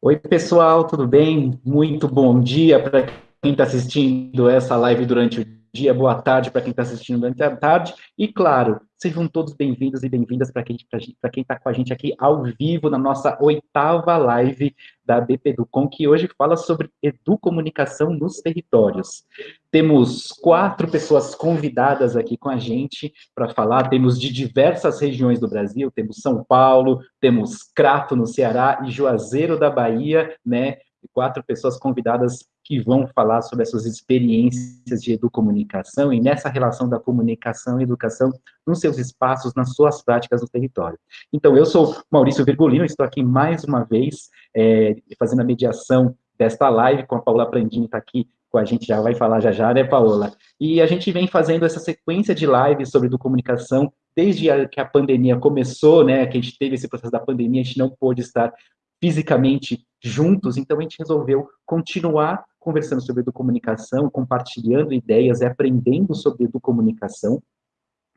Oi, pessoal, tudo bem? Muito bom dia para quem está assistindo essa live durante o dia, boa tarde para quem está assistindo durante a tarde, e claro, sejam todos bem-vindos e bem-vindas para quem está com a gente aqui ao vivo na nossa oitava live da BP Educom, que hoje fala sobre educomunicação nos territórios. Temos quatro pessoas convidadas aqui com a gente para falar, temos de diversas regiões do Brasil, temos São Paulo, temos Crato, no Ceará, e Juazeiro da Bahia, né, quatro pessoas convidadas que vão falar sobre as suas experiências de educomunicação e nessa relação da comunicação e educação nos seus espaços, nas suas práticas no território. Então, eu sou Maurício Virgulino, estou aqui mais uma vez é, fazendo a mediação desta live com a Paula Prandini, está aqui com a gente, já vai falar já já, né, Paola? E a gente vem fazendo essa sequência de lives sobre educomunicação desde a, que a pandemia começou, né, que a gente teve esse processo da pandemia, a gente não pôde estar fisicamente juntos, então a gente resolveu continuar conversando sobre educomunicação, compartilhando ideias e aprendendo sobre educomunicação,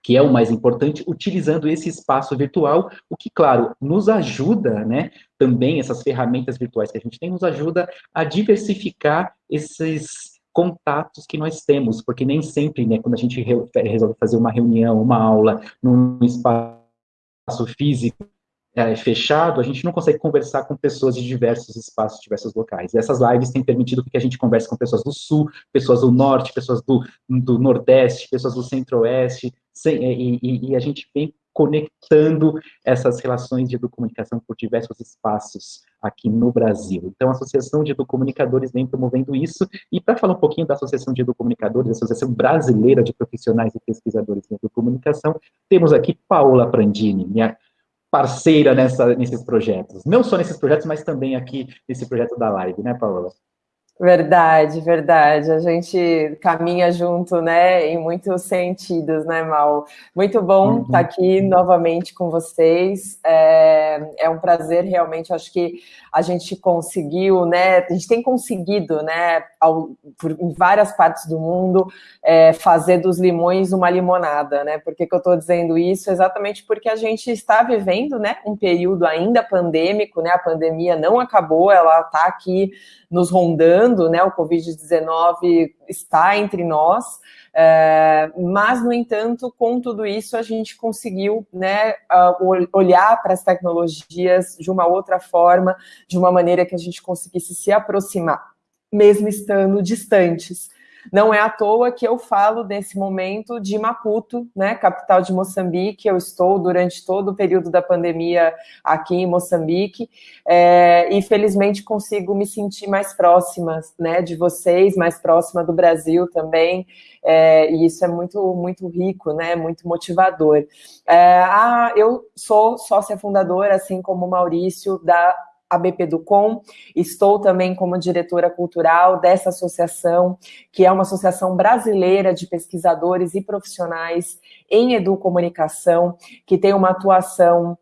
que é o mais importante, utilizando esse espaço virtual, o que, claro, nos ajuda, né, também essas ferramentas virtuais que a gente tem, nos ajuda a diversificar esses contatos que nós temos, porque nem sempre, né, quando a gente resolve fazer uma reunião, uma aula num espaço físico, é, fechado, a gente não consegue conversar com pessoas de diversos espaços, diversos locais. E essas lives têm permitido que a gente converse com pessoas do Sul, pessoas do Norte, pessoas do, do Nordeste, pessoas do Centro-Oeste, e, e, e, a gente vem conectando essas relações de educomunicação por diversos espaços aqui no Brasil. Então, a Associação de Educomunicadores vem promovendo isso, e para falar um pouquinho da Associação de Educomunicadores, a Associação Brasileira de Profissionais e Pesquisadores em Educomunicação, temos aqui Paola Prandini, minha parceira nessa, nesses projetos. Não só nesses projetos, mas também aqui nesse projeto da live, né, Paola? Verdade, verdade. A gente caminha junto, né, em muitos sentidos, né, Mal? Muito bom uhum. estar aqui novamente com vocês. É, é um prazer, realmente. Acho que a gente conseguiu, né, a gente tem conseguido, né, ao, por, em várias partes do mundo, é, fazer dos limões uma limonada, né? Por que, que eu estou dizendo isso? Exatamente porque a gente está vivendo, né, um período ainda pandêmico, né? A pandemia não acabou, ela está aqui nos rondando, né? O Covid-19 está entre nós, é, mas, no entanto, com tudo isso, a gente conseguiu né, olhar para as tecnologias de uma outra forma, de uma maneira que a gente conseguisse se aproximar, mesmo estando distantes. Não é à toa que eu falo nesse momento de Maputo, né, capital de Moçambique. Eu estou durante todo o período da pandemia aqui em Moçambique é, e felizmente consigo me sentir mais próxima, né, de vocês, mais próxima do Brasil também. É, e isso é muito muito rico, né, muito motivador. É, ah, eu sou sócia fundadora, assim como o Maurício, da a BP Ducom, estou também como diretora cultural dessa associação, que é uma associação brasileira de pesquisadores e profissionais em educomunicação, que tem uma atuação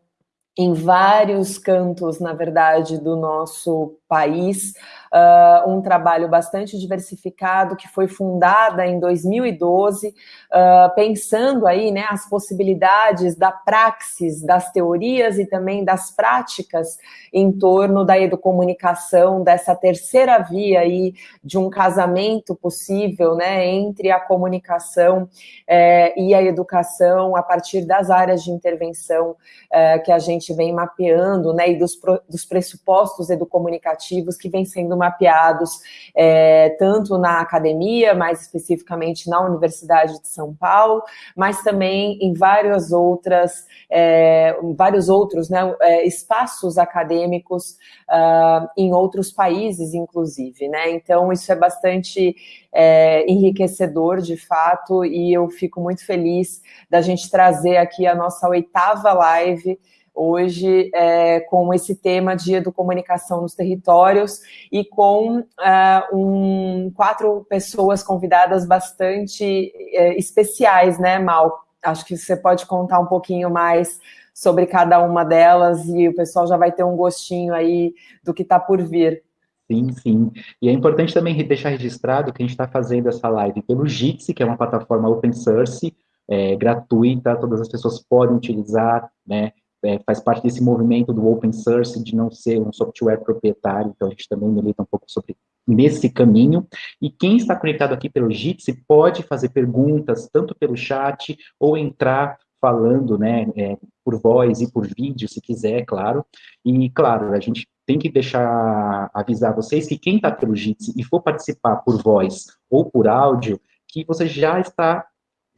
em vários cantos, na verdade, do nosso país, uh, um trabalho bastante diversificado que foi fundada em 2012, uh, pensando aí né, as possibilidades da praxis, das teorias e também das práticas em torno da educomunicação, dessa terceira via aí de um casamento possível né, entre a comunicação eh, e a educação a partir das áreas de intervenção eh, que a gente vem mapeando né, e dos, dos pressupostos educomunicativos que vêm sendo mapeados é, tanto na academia, mais especificamente na Universidade de São Paulo, mas também em várias outras, é, vários outros né, é, espaços acadêmicos uh, em outros países, inclusive. Né? Então, isso é bastante é, enriquecedor, de fato, e eu fico muito feliz da gente trazer aqui a nossa oitava live hoje é, com esse tema de educomunicação nos territórios e com uh, um, quatro pessoas convidadas bastante é, especiais, né, Mal? Acho que você pode contar um pouquinho mais sobre cada uma delas e o pessoal já vai ter um gostinho aí do que está por vir. Sim, sim. E é importante também deixar registrado que a gente está fazendo essa live pelo Jitsi, que é uma plataforma open source, é, gratuita, todas as pessoas podem utilizar, né? É, faz parte desse movimento do open source, de não ser um software proprietário, então a gente também milita um pouco sobre nesse caminho, e quem está conectado aqui pelo Jitsi pode fazer perguntas, tanto pelo chat, ou entrar falando, né, é, por voz e por vídeo, se quiser, claro, e, claro, a gente tem que deixar, avisar vocês que quem está pelo Jitsi e for participar por voz ou por áudio, que você já está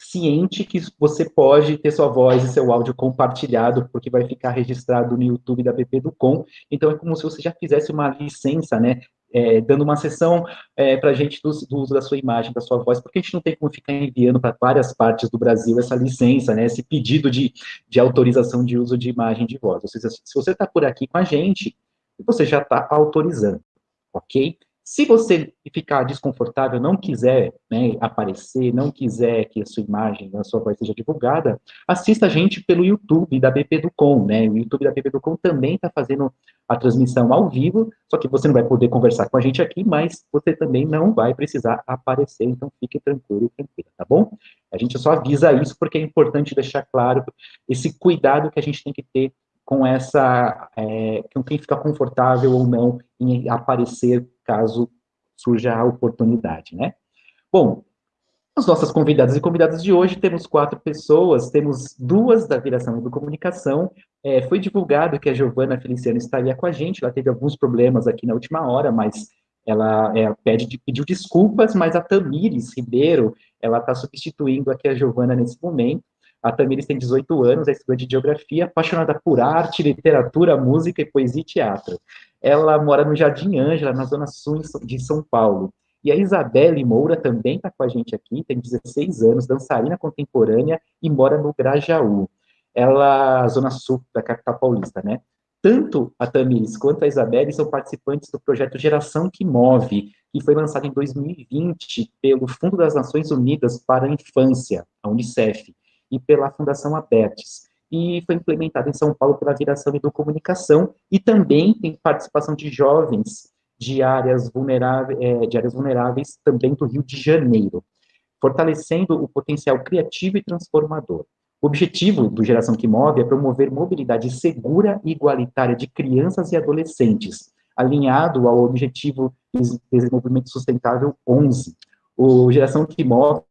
ciente que você pode ter sua voz e seu áudio compartilhado, porque vai ficar registrado no YouTube da PP do Com. Então, é como se você já fizesse uma licença, né, é, dando uma sessão é, para a gente do, do, uso da sua imagem, da sua voz, porque a gente não tem como ficar enviando para várias partes do Brasil essa licença, né, esse pedido de, de autorização de uso de imagem de voz. Ou seja, se você está por aqui com a gente, você já está autorizando, ok? Se você ficar desconfortável, não quiser né, aparecer, não quiser que a sua imagem, a sua voz seja divulgada, assista a gente pelo YouTube da BP do Com, né? O YouTube da BP do Com também está fazendo a transmissão ao vivo, só que você não vai poder conversar com a gente aqui, mas você também não vai precisar aparecer, então fique tranquilo e tranquila, tá bom? A gente só avisa isso porque é importante deixar claro esse cuidado que a gente tem que ter com essa, é, com quem fica confortável ou não em aparecer caso surja a oportunidade, né? Bom, as nossas convidadas e convidados de hoje, temos quatro pessoas, temos duas da Viração e do Comunicação, é, foi divulgado que a Giovana Feliciano estaria com a gente, ela teve alguns problemas aqui na última hora, mas ela é, pede, pediu desculpas, mas a Tamires Ribeiro, ela está substituindo aqui a Giovana nesse momento, a Tamires tem 18 anos, é estudante de geografia, apaixonada por arte, literatura, música e poesia e teatro. Ela mora no Jardim Ângela, na zona sul de São Paulo. E a Isabelle Moura também está com a gente aqui, tem 16 anos, dançarina contemporânea e mora no Grajaú. Ela, zona sul da capital paulista, né? Tanto a Tamires quanto a Isabelle são participantes do projeto Geração que Move, que foi lançado em 2020 pelo Fundo das Nações Unidas para a Infância, a Unicef e pela Fundação Abertes. E foi implementado em São Paulo pela Viração e do Comunicação, e também tem participação de jovens de áreas, vulneráveis, é, de áreas vulneráveis também do Rio de Janeiro, fortalecendo o potencial criativo e transformador. O objetivo do Geração que Move é promover mobilidade segura e igualitária de crianças e adolescentes, alinhado ao Objetivo de Desenvolvimento Sustentável 11. O Geração que Move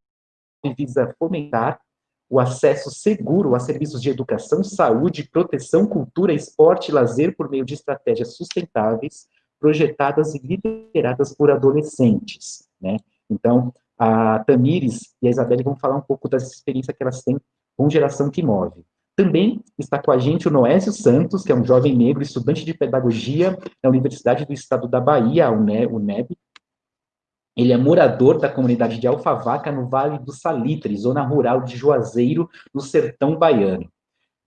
visa fomentar o acesso seguro a serviços de educação, saúde, proteção, cultura, esporte e lazer por meio de estratégias sustentáveis, projetadas e lideradas por adolescentes, né? Então, a Tamires e a Isabelle vão falar um pouco das experiências que elas têm com Geração que Move. Também está com a gente o Noésio Santos, que é um jovem negro, estudante de pedagogia na Universidade do Estado da Bahia, a UNEB, ele é morador da comunidade de Alfavaca, no Vale do Salitre, zona rural de Juazeiro, no sertão baiano.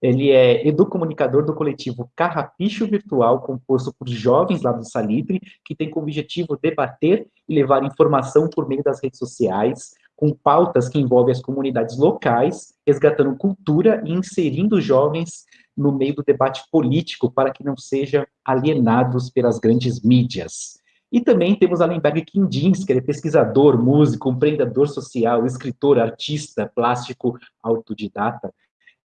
Ele é educomunicador do coletivo Carrapicho Virtual, composto por jovens lá do Salitre, que tem como objetivo debater e levar informação por meio das redes sociais, com pautas que envolvem as comunidades locais, resgatando cultura e inserindo jovens no meio do debate político para que não sejam alienados pelas grandes mídias. E também temos Allenberg Quindins, que ele é pesquisador, músico, empreendedor social, escritor, artista, plástico, autodidata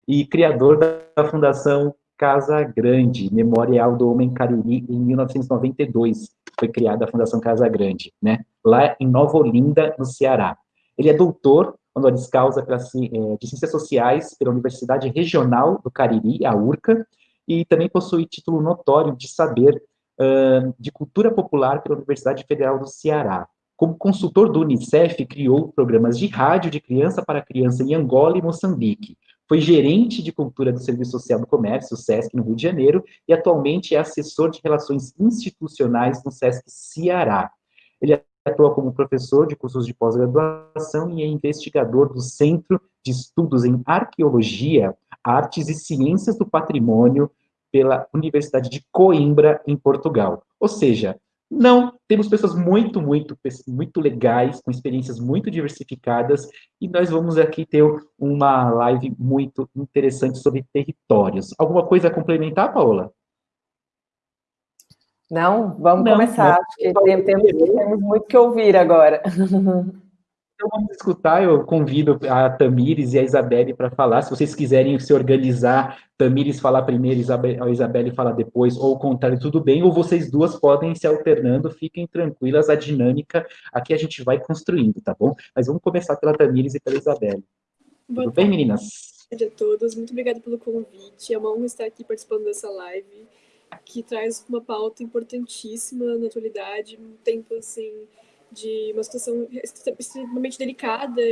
e criador da Fundação Casa Grande, Memorial do Homem Cariri, em 1992. Foi criada a Fundação Casa Grande, né? lá em Nova Olinda, no Ceará. Ele é doutor, honoris causa pela, é, de Ciências Sociais pela Universidade Regional do Cariri, a URCA, e também possui título notório de saber de Cultura Popular pela Universidade Federal do Ceará. Como consultor do Unicef, criou programas de rádio de criança para criança em Angola e Moçambique. Foi gerente de cultura do Serviço Social do Comércio, SESC, no Rio de Janeiro, e atualmente é assessor de relações institucionais no SESC Ceará. Ele atua como professor de cursos de pós-graduação e é investigador do Centro de Estudos em Arqueologia, Artes e Ciências do Patrimônio pela Universidade de Coimbra, em Portugal. Ou seja, não, temos pessoas muito, muito, muito legais, com experiências muito diversificadas, e nós vamos aqui ter uma live muito interessante sobre territórios. Alguma coisa a complementar, Paola? Não, vamos não, começar. Não. Temos, temos muito que ouvir agora. Então vamos escutar, eu convido a Tamires e a Isabelle para falar, se vocês quiserem se organizar, Tamires falar primeiro, a Isabelle falar depois, ou o contrário, tudo bem, ou vocês duas podem se alternando, fiquem tranquilas, a dinâmica aqui a gente vai construindo, tá bom? Mas vamos começar pela Tamires e pela Isabelle. Boa tudo bem, meninas? Boa tarde a todos, muito obrigada pelo convite, é uma honra estar aqui participando dessa live, que traz uma pauta importantíssima na atualidade, um tempo assim de uma situação extremamente delicada,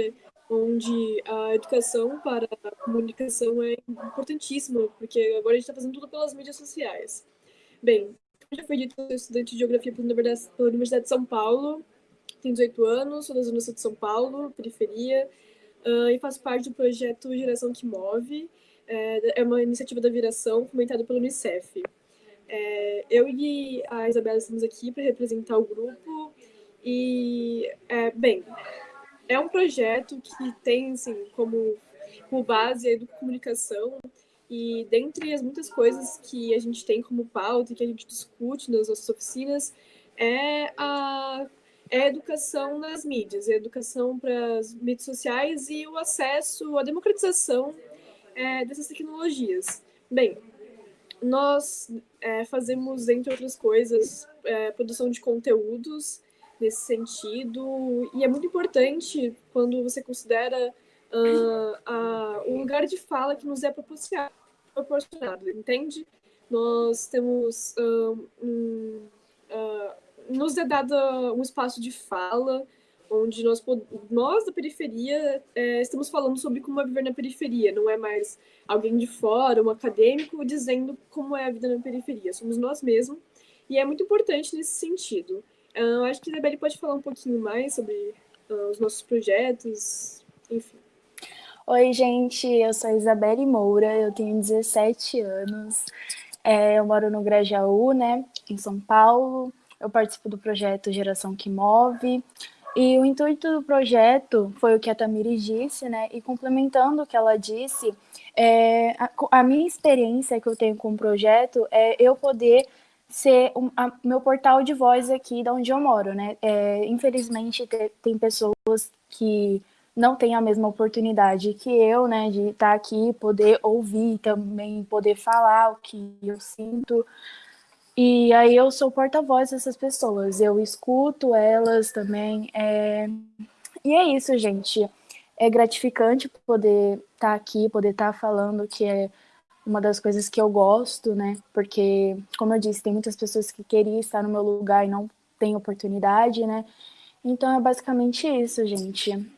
onde a educação para a comunicação é importantíssima, porque agora a gente está fazendo tudo pelas mídias sociais. Bem, como já foi dito, sou estudante de Geografia pela Universidade de São Paulo, tenho 18 anos, sou da Zona Sul de São Paulo, periferia, uh, e faço parte do projeto Geração que Move, é, é uma iniciativa da Viração fomentada pelo Unicef. É, eu e a Isabela estamos aqui para representar o grupo e, é, bem, é um projeto que tem, assim, como, como base a educomunicação e dentre as muitas coisas que a gente tem como pauta e que a gente discute nas nossas oficinas é a, é a educação nas mídias, a educação para as mídias sociais e o acesso, a democratização é, dessas tecnologias. Bem, nós é, fazemos, entre outras coisas, é, produção de conteúdos nesse sentido. E é muito importante quando você considera uh, o lugar de fala que nos é proporcionado, entende? Nós temos uh, um, nos é dado um espaço de fala onde nós, nós da periferia é, estamos falando sobre como é viver na periferia, não é mais alguém de fora, um acadêmico, dizendo como é a vida na periferia, somos nós mesmos, e é muito importante nesse sentido. Uh, acho que a Isabelle pode falar um pouquinho mais sobre uh, os nossos projetos, enfim. Oi, gente, eu sou a Isabelle Moura, eu tenho 17 anos, é, eu moro no Grajaú, né, em São Paulo, eu participo do projeto Geração que Move, e o intuito do projeto foi o que a Tamiri disse, né, e complementando o que ela disse, é, a, a minha experiência que eu tenho com o projeto é eu poder ser o meu portal de voz aqui de onde eu moro, né? É, infelizmente, te, tem pessoas que não têm a mesma oportunidade que eu, né, de estar aqui, poder ouvir também, poder falar o que eu sinto. E aí eu sou porta-voz dessas pessoas, eu escuto elas também. É... E é isso, gente. É gratificante poder estar aqui, poder estar falando que é uma das coisas que eu gosto, né? Porque, como eu disse, tem muitas pessoas que queriam estar no meu lugar e não têm oportunidade, né? Então é basicamente isso, gente.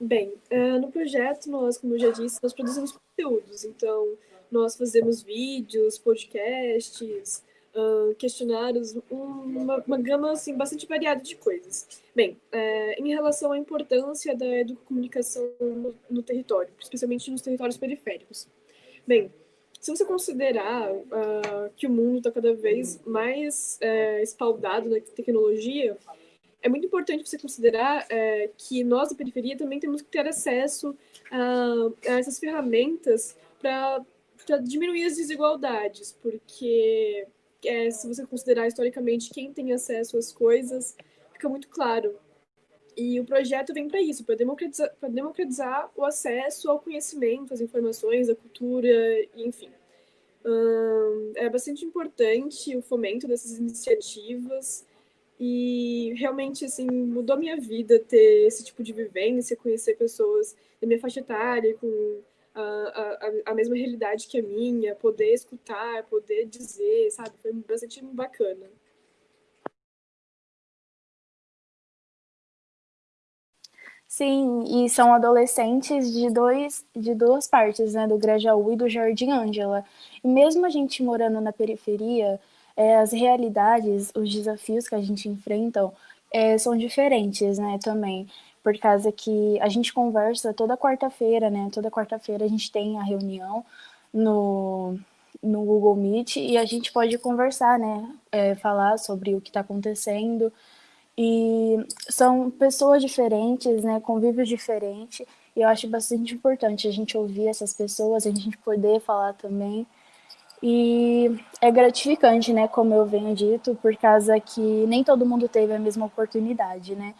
Bem, uh, no projeto, nós, como eu já disse, nós produzimos conteúdos. Então, nós fazemos vídeos, podcasts, uh, questionários, uma, uma gama assim, bastante variada de coisas. Bem, é, em relação à importância da educomunicação no, no território, especialmente nos territórios periféricos. Bem, se você considerar uh, que o mundo está cada vez mais é, espaldado na tecnologia, é muito importante você considerar é, que nós da periferia também temos que ter acesso a, a essas ferramentas para diminuir as desigualdades, porque é, se você considerar historicamente quem tem acesso às coisas, fica muito claro. E o projeto vem para isso, para democratizar, democratizar o acesso ao conhecimento, às informações, à cultura, enfim. Hum, é bastante importante o fomento dessas iniciativas e realmente assim mudou minha vida ter esse tipo de vivência, conhecer pessoas da minha faixa etária com a, a, a mesma realidade que a minha, poder escutar, poder dizer, sabe? Foi bastante bacana. Sim, e são adolescentes de, dois, de duas partes, né, do Grajaú e do Jardim Ângela. E mesmo a gente morando na periferia, é, as realidades, os desafios que a gente enfrenta é, são diferentes, né, também por causa que a gente conversa toda quarta-feira, né? Toda quarta-feira a gente tem a reunião no, no Google Meet e a gente pode conversar, né? É, falar sobre o que está acontecendo. E são pessoas diferentes, né? Convívios diferentes. E eu acho bastante importante a gente ouvir essas pessoas, a gente poder falar também. E é gratificante, né, como eu venho dito, por causa que nem todo mundo teve a mesma oportunidade, né?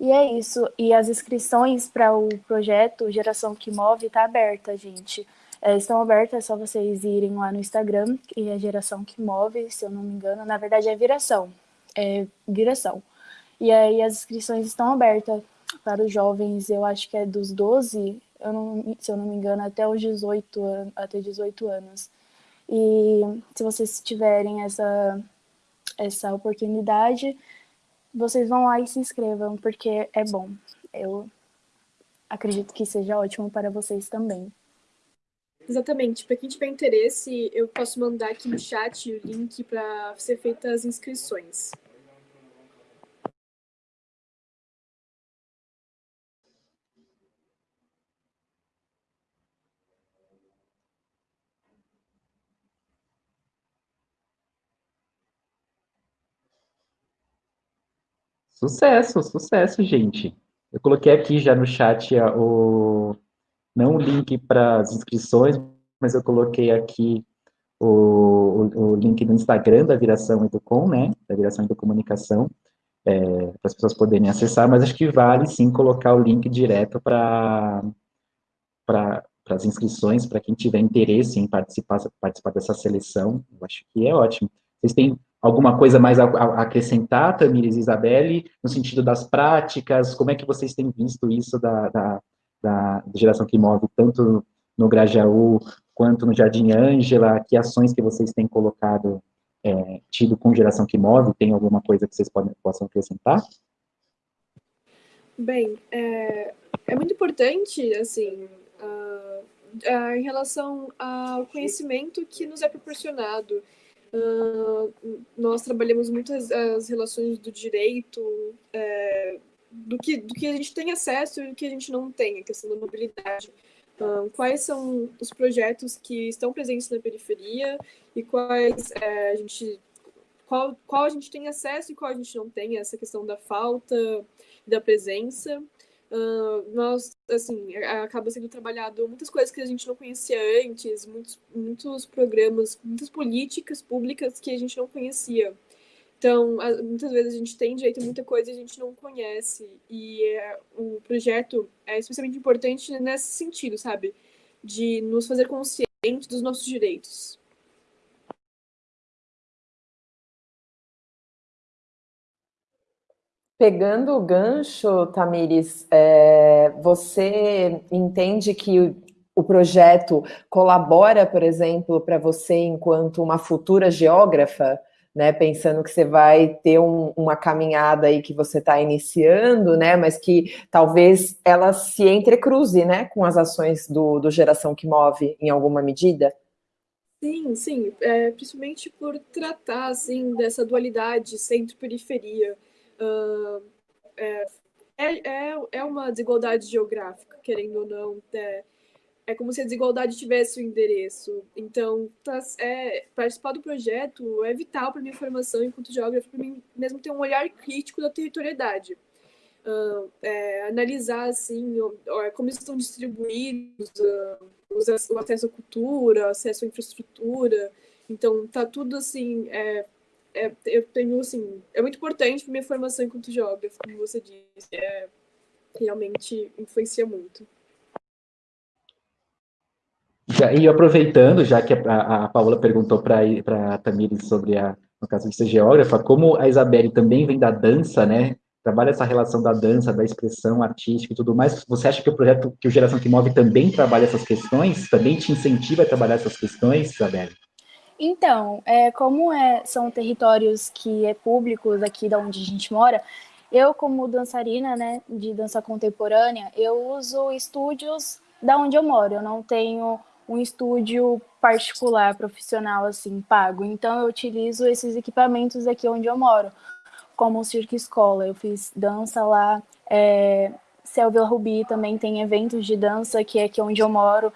E é isso. E as inscrições para o projeto Geração que Move está aberta, gente. É, estão abertas, é só vocês irem lá no Instagram, que é Geração que Move, se eu não me engano. Na verdade é Viração. É Viração. E aí as inscrições estão abertas para os jovens, eu acho que é dos 12, eu não, se eu não me engano, até os 18, até 18 anos. E se vocês tiverem essa, essa oportunidade, vocês vão lá e se inscrevam, porque é bom. Eu acredito que seja ótimo para vocês também. Exatamente. Para quem tiver interesse, eu posso mandar aqui no chat o link para ser feitas as inscrições. Sucesso, sucesso, gente. Eu coloquei aqui já no chat o não o link para as inscrições, mas eu coloquei aqui o, o, o, link no Instagram da Viração Educom, né, da Viração Educomunicação, é, para as pessoas poderem acessar, mas acho que vale sim colocar o link direto para as inscrições, para quem tiver interesse em participar, participar dessa seleção, eu acho que é ótimo. Vocês têm alguma coisa mais a, a acrescentar, Tamires e Isabelle, no sentido das práticas, como é que vocês têm visto isso da, da, da geração que move, tanto no Grajaú quanto no Jardim Ângela, que ações que vocês têm colocado, é, tido com geração que move, tem alguma coisa que vocês podem, possam acrescentar? Bem, é, é muito importante, assim, uh, uh, em relação ao conhecimento que nos é proporcionado, Uh, nós trabalhamos muito as, as relações do direito, é, do, que, do que a gente tem acesso e do que a gente não tem, a questão da mobilidade. Uh, quais são os projetos que estão presentes na periferia e quais é, a gente qual, qual a gente tem acesso e qual a gente não tem, essa questão da falta da presença. Uh, nós, assim, acaba sendo trabalhado muitas coisas que a gente não conhecia antes, muitos, muitos programas, muitas políticas públicas que a gente não conhecia. Então, muitas vezes a gente tem direito a muita coisa e a gente não conhece. E é, o projeto é especialmente importante nesse sentido, sabe? De nos fazer conscientes dos nossos direitos. Pegando o gancho, Tamires, é, você entende que o projeto colabora, por exemplo, para você enquanto uma futura geógrafa, né? Pensando que você vai ter um, uma caminhada aí que você está iniciando, né? Mas que talvez ela se entrecruze, né? Com as ações do, do Geração que Move em alguma medida? Sim, sim, é, principalmente por tratar assim dessa dualidade centro-periferia uh, é, é, é uma desigualdade geográfica, querendo ou não. É, é como se a desigualdade tivesse o um endereço. Então, tá, é, participar do projeto é vital para minha formação enquanto geógrafo, para mim mesmo ter um olhar crítico da territorialidade. Uh, é, analisar assim como estão distribuídos uh, o acesso à cultura, acesso à infraestrutura. Então, tá tudo assim é, é, eu tenho, assim, é muito importante para minha formação enquanto geógrafo, como você disse, é, realmente influencia muito. Já, e aproveitando, já que a, a Paula perguntou para a Tamires sobre a, no caso de ser geógrafa, como a Isabelle também vem da dança, né, trabalha essa relação da dança, da expressão artística e tudo mais, você acha que o projeto, que o Geração que Move também trabalha essas questões? Também te incentiva a trabalhar essas questões, Isabelle? Então, é, como é, são territórios que é públicos aqui da onde a gente mora, eu como dançarina, né, de dança contemporânea, eu uso estúdios da onde eu moro. Eu não tenho um estúdio particular, profissional, assim, pago. Então, eu utilizo esses equipamentos aqui onde eu moro, como o Cirque Escola. Eu fiz dança lá, é, Selvila Rubi também tem eventos de dança que é aqui onde eu moro.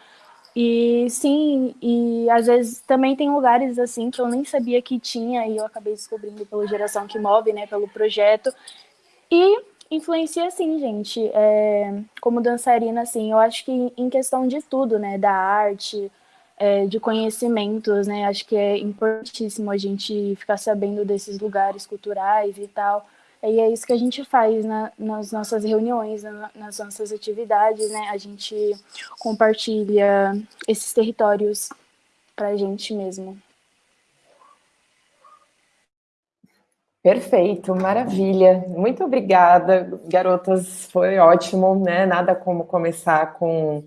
E sim, e às vezes também tem lugares assim que eu nem sabia que tinha e eu acabei descobrindo pela geração que move, né, pelo projeto. E influencia sim, gente. É, como dançarina, assim, eu acho que em questão de tudo, né, da arte, é, de conhecimentos, né? Acho que é importantíssimo a gente ficar sabendo desses lugares culturais e tal. E é isso que a gente faz na, nas nossas reuniões, na, nas nossas atividades, né? A gente compartilha esses territórios para a gente mesmo. Perfeito, maravilha. Muito obrigada, garotas. Foi ótimo, né? Nada como começar com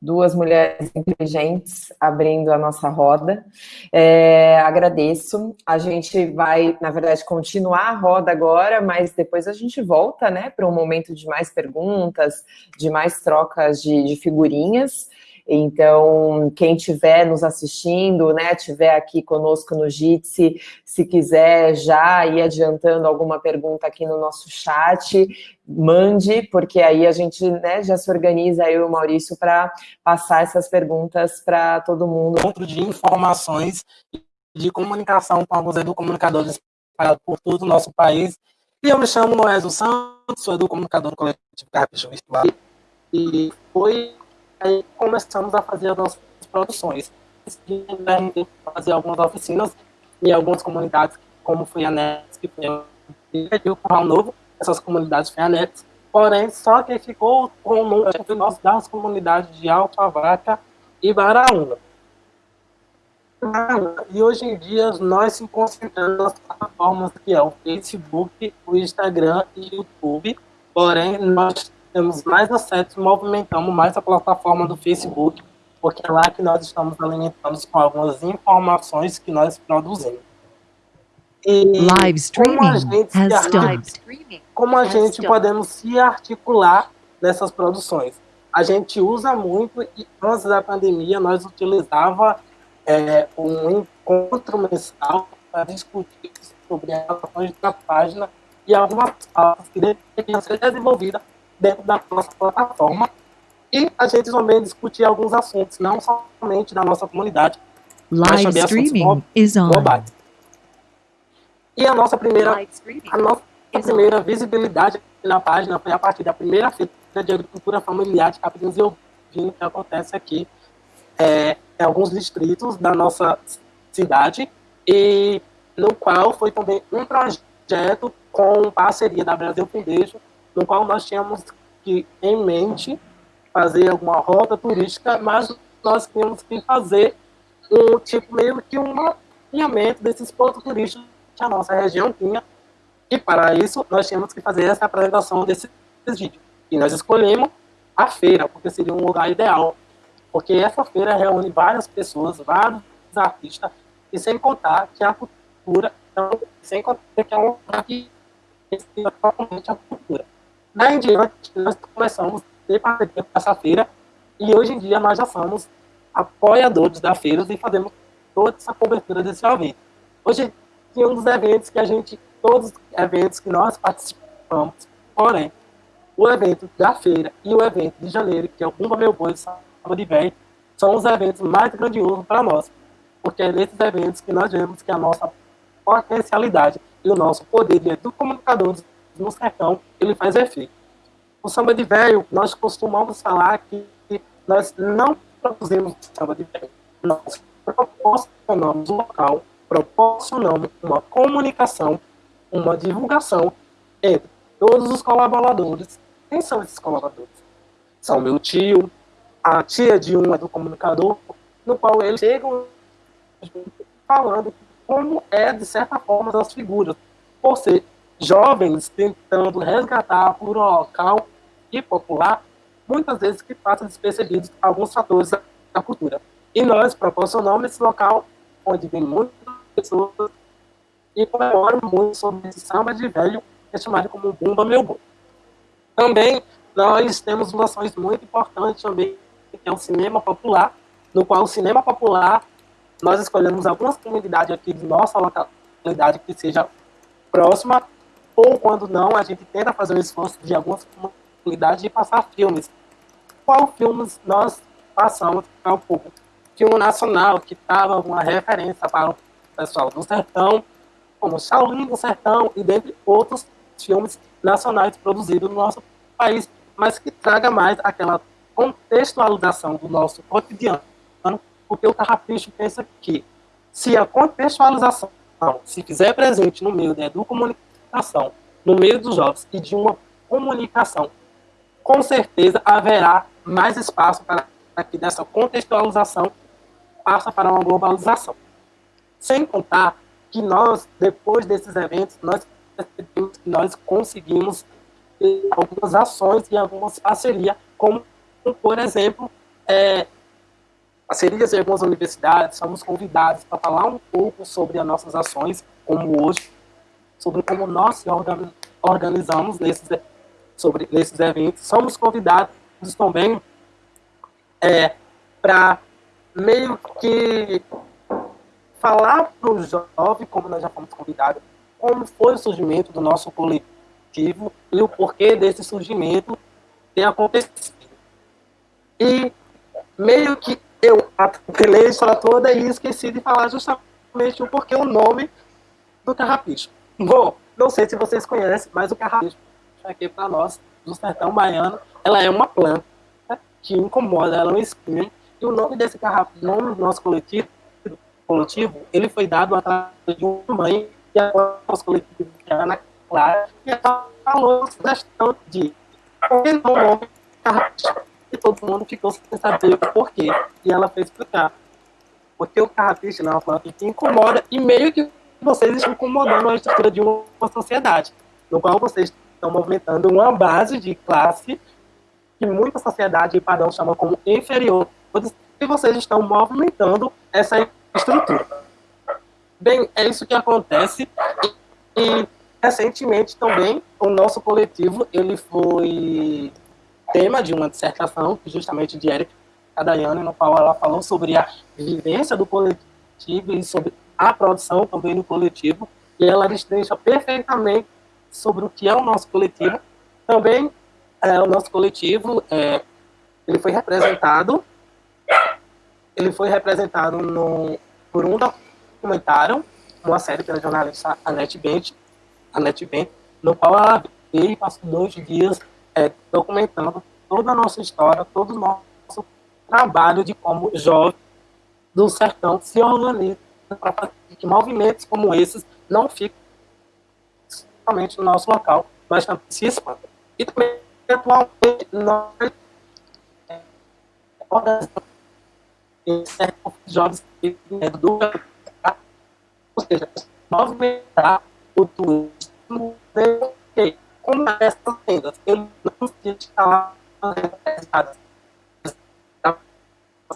duas mulheres inteligentes abrindo a nossa roda. É, agradeço. A gente vai, na verdade, continuar a roda agora, mas depois a gente volta, né, para um momento de mais perguntas, de mais trocas de, de figurinhas. Então, quem estiver nos assistindo, né, estiver aqui conosco no Jitsi, se quiser já ir adiantando alguma pergunta aqui no nosso chat, mande, porque aí a gente né, já se organiza, eu e o Maurício, para passar essas perguntas para todo mundo. Encontro de informações de comunicação com alguns educomunicadores espalhados por todo o nosso país. E eu me chamo Noé dos Santos, sou educomunicador do coletivo Carpechão Virtual. E foi aí começamos a fazer as nossas produções. Fazer algumas oficinas em algumas comunidades, como foi a NET, que foi o Curral Novo, essas comunidades foi a NET, porém, só que ficou com o número das comunidades de Alta Vaca e Baraúna. E hoje em dia nós se concentramos nas plataformas que é o Facebook, o Instagram e o YouTube, porém nós temos mais acesso, movimentamos mais a plataforma do Facebook, porque é lá que nós estamos alimentando com algumas informações que nós produzimos. E live streaming como a gente, articula, como a gente podemos se articular nessas produções? A gente usa muito, e antes da pandemia, nós utilizava é, um encontro mensal para discutir sobre as ações da página e algumas pautas que deveriam ser desenvolvidas dentro da nossa plataforma e a gente também discutir alguns assuntos, não somente da nossa comunidade, Live mas streaming is on. globais. E a nossa primeira, a nossa primeira visibilidade na página foi a partir da primeira feira de agricultura familiar de Capitinhos e Ovinho, que acontece aqui é, em alguns distritos da nossa cidade, e no qual foi também um projeto com parceria da Brasil Foundation no qual nós tínhamos que, em mente, fazer alguma rota turística, mas nós tínhamos que fazer um tipo meio que um mapeamento desses pontos turísticos que a nossa região tinha, e para isso nós tínhamos que fazer essa apresentação desses vídeos. E nós escolhemos a feira, porque seria um lugar ideal, porque essa feira reúne várias pessoas, vários artistas, e sem contar que a cultura, então, sem contar que é um lugar que a cultura. Daí em diante, nós começamos a ter parceria com essa feira e hoje em dia nós já somos apoiadores da feira e fazemos toda essa cobertura desse evento. Hoje tinha um dos eventos que a gente, todos os eventos que nós participamos, porém, o evento da feira e o evento de janeiro, que é o Cumba Meu Boi, sábado de velho, são os eventos mais grandiosos para nós, porque é nesses eventos que nós vemos que a nossa potencialidade e o nosso poder de comunicadores no sertão, ele faz efeito. O samba de velho, nós costumamos falar que nós não produzimos samba de velho, nós proporcionamos um local, proporcionamos uma comunicação, uma divulgação entre todos os colaboradores. Quem são esses colaboradores? São meu tio, a tia de um é do comunicador, no qual eles chegam falando como é, de certa forma, as figuras. Por ser jovens tentando resgatar por um local e popular, muitas vezes que passam despercebidos alguns fatores da cultura. E nós proporcionamos esse local onde vem muitas pessoas e comemoram muito sobre esse samba de velho, que é chamado como Bumba Meu Bom. Também nós temos noções muito importantes também, que é o cinema popular, no qual o cinema popular, nós escolhemos algumas comunidades aqui de nossa localidade que seja próxima ou quando não, a gente tenta fazer um esforço de algumas comunidades de passar filmes. Qual filmes nós passamos para o público? Filme nacional, que estava uma referência para o pessoal do sertão, como Shaolin do Sertão e dentre outros filmes nacionais produzidos no nosso país, mas que traga mais aquela contextualização do nosso cotidiano Porque o carrapicho pensa que se a contextualização se fizer presente no meio da no meio dos jovens e de uma comunicação, com certeza haverá mais espaço para que dessa contextualização passa para uma globalização. Sem contar que nós, depois desses eventos, nós, nós conseguimos algumas ações e algumas parcerias, como, por exemplo, é, parcerias em algumas universidades, somos convidados para falar um pouco sobre as nossas ações, como hoje, sobre como nós organizamos nesses, sobre, nesses eventos. Somos convidados também é, para meio que falar para o jovem, como nós já fomos convidados, como foi o surgimento do nosso coletivo e o porquê desse surgimento ter acontecido. E meio que eu atropelei a história toda e esqueci de falar justamente o porquê o nome do carrapicho. Bom, não sei se vocês conhecem, mas o carrapicho aqui para nós, do sertão baiano, ela é uma planta que incomoda, ela é um espinho. E o nome desse carrapicho, o nome do nosso coletivo, coletivo, ele foi dado através de uma mãe que é o nosso coletivo, que é a Ana Clara, e ela falou a sugestão de o nome carrapicho? E todo mundo ficou sem saber o porquê. E ela foi explicar. Porque o carrapicho é uma planta que incomoda e meio que vocês estão incomodando a estrutura de uma sociedade, no qual vocês estão movimentando uma base de classe que muita sociedade e padrão chama como inferior, e vocês estão movimentando essa estrutura. Bem, é isso que acontece. E, recentemente também o nosso coletivo ele foi tema de uma dissertação, justamente de Erika Cadaiane, no qual ela falou sobre a vivência do coletivo e sobre a produção também do coletivo, e ela destrincha perfeitamente sobre o que é o nosso coletivo. Também é, o nosso coletivo é, ele foi representado ele foi representado no, por um documentário, uma série pela jornalista Annette Bent, Annette Bent no qual ela veio e passou dois dias é, documentando toda a nossa história, todo o nosso trabalho de como jovem do sertão se organiza para fazer que movimentos como esses não fiquem somente no nosso local, mas também se expandam. E também, atualmente, nós organizamos jovens do ou seja, movimentar o turismo como essas vendas, eu não instalar realizadas.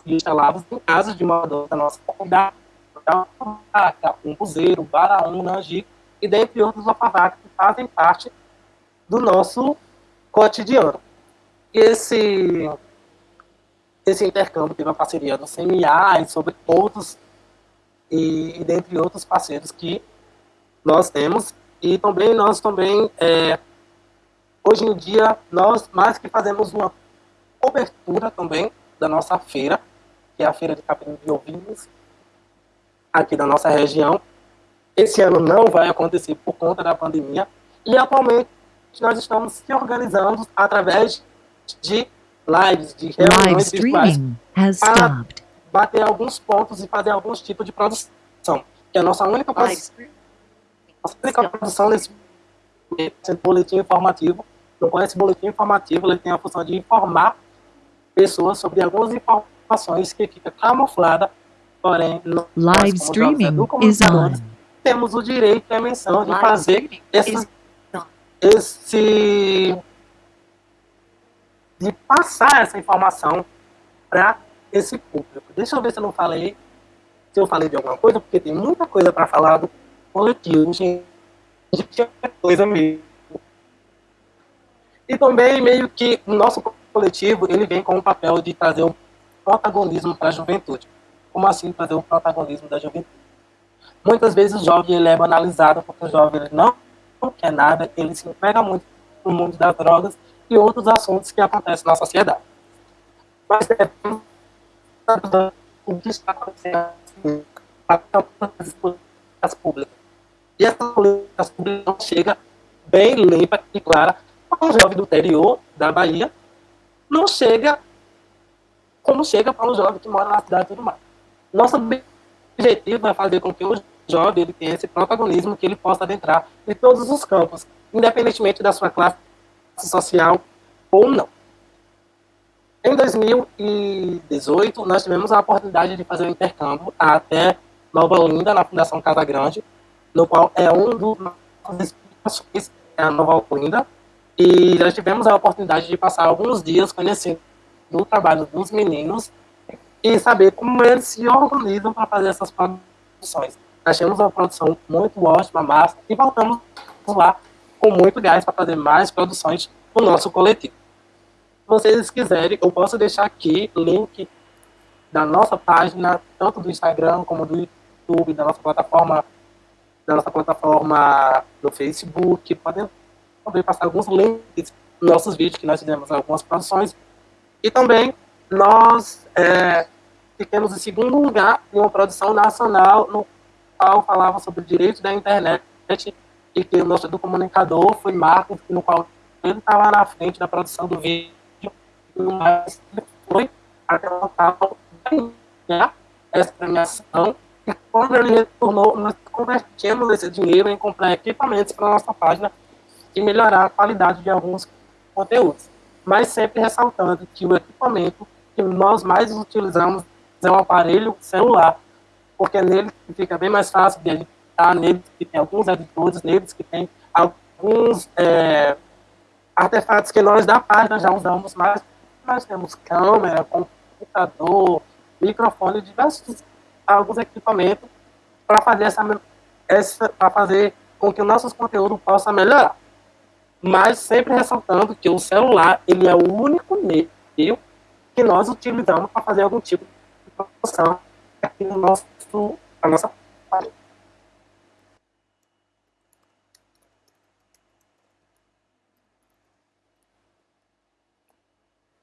Instalávamos em casa de moradores da nossa comunidade, um buzeiro, baraú, nangico, e dentre outros alfavacos que fazem parte do nosso cotidiano. Esse, esse intercâmbio teve uma parceria do CMA e sobre outros, e, e dentre outros parceiros que nós temos. E também nós também é, Hoje em dia, nós mais que fazemos uma cobertura também da nossa feira, que é a Feira de Capim de Ovinhos, aqui da nossa região. Esse ano não vai acontecer por conta da pandemia. E atualmente nós estamos se organizando através de lives, de reuniões virtuais para bater alguns pontos e fazer alguns tipos de produção. Que é a nossa única, nossa única produção nesse boletim informativo não conhece boletim informativo, ele tem a função de informar pessoas sobre algumas informações que fica camuflada, porém, live streaming is on. Temos o direito e a menção de fazer esse, esse de passar essa informação para esse público. Deixa eu ver se eu não falei, se eu falei de alguma coisa, porque tem muita coisa para falar do coletivo, gente, coisa mesmo. E também meio que o nosso coletivo ele vem com o papel de trazer o protagonismo para a juventude. Como assim trazer o protagonismo da juventude? Muitas vezes o jovem ele é banalizado porque o jovem ele não quer nada, ele se pega muito no mundo das drogas e outros assuntos que acontecem na sociedade. Mas é o que está acontecendo as públicas. E essas políticas públicas não chega bem limpa e clara um jovem do interior da Bahia não chega como chega para um jovem que mora na cidade e tudo mais. Nosso objetivo é fazer com que o jovem ele tenha esse protagonismo, que ele possa adentrar em todos os campos, independentemente da sua classe social ou não. Em 2018, nós tivemos a oportunidade de fazer um intercâmbio até Nova Olinda, na Fundação Casa Grande, no qual é um dos nossos explicações, é a Nova Olinda, e já tivemos a oportunidade de passar alguns dias conhecendo o trabalho dos meninos e saber como eles se organizam para fazer essas produções. Achamos uma produção muito ótima, massa, e voltamos lá com muito gás para fazer mais produções no nosso coletivo vocês quiserem, eu posso deixar aqui link da nossa página, tanto do Instagram como do YouTube, da nossa plataforma, da nossa plataforma do Facebook. Podem também passar alguns links nos nossos vídeos, que nós fizemos algumas produções. E também nós é, ficamos em segundo lugar em uma produção nacional, no qual falava sobre o direito da internet, e que o nosso do comunicador foi Marcos, no qual ele estava na frente da produção do vídeo mas foi até o local ganhar essa premiação. E quando ele retornou, nós convertimos esse dinheiro em comprar equipamentos para nossa página e melhorar a qualidade de alguns conteúdos. Mas sempre ressaltando que o equipamento que nós mais utilizamos é um aparelho celular, porque é nele fica bem mais fácil de editar, nele que tem alguns editores, neles que tem alguns é, artefatos que nós da página já usamos mais nós temos câmera, computador, microfone, diversos alguns equipamentos para fazer essa, essa para fazer com que o nosso conteúdo possa melhorar. Mas sempre ressaltando que o celular ele é o único meio que nós utilizamos para fazer algum tipo de produção aqui no nosso, na nossa página.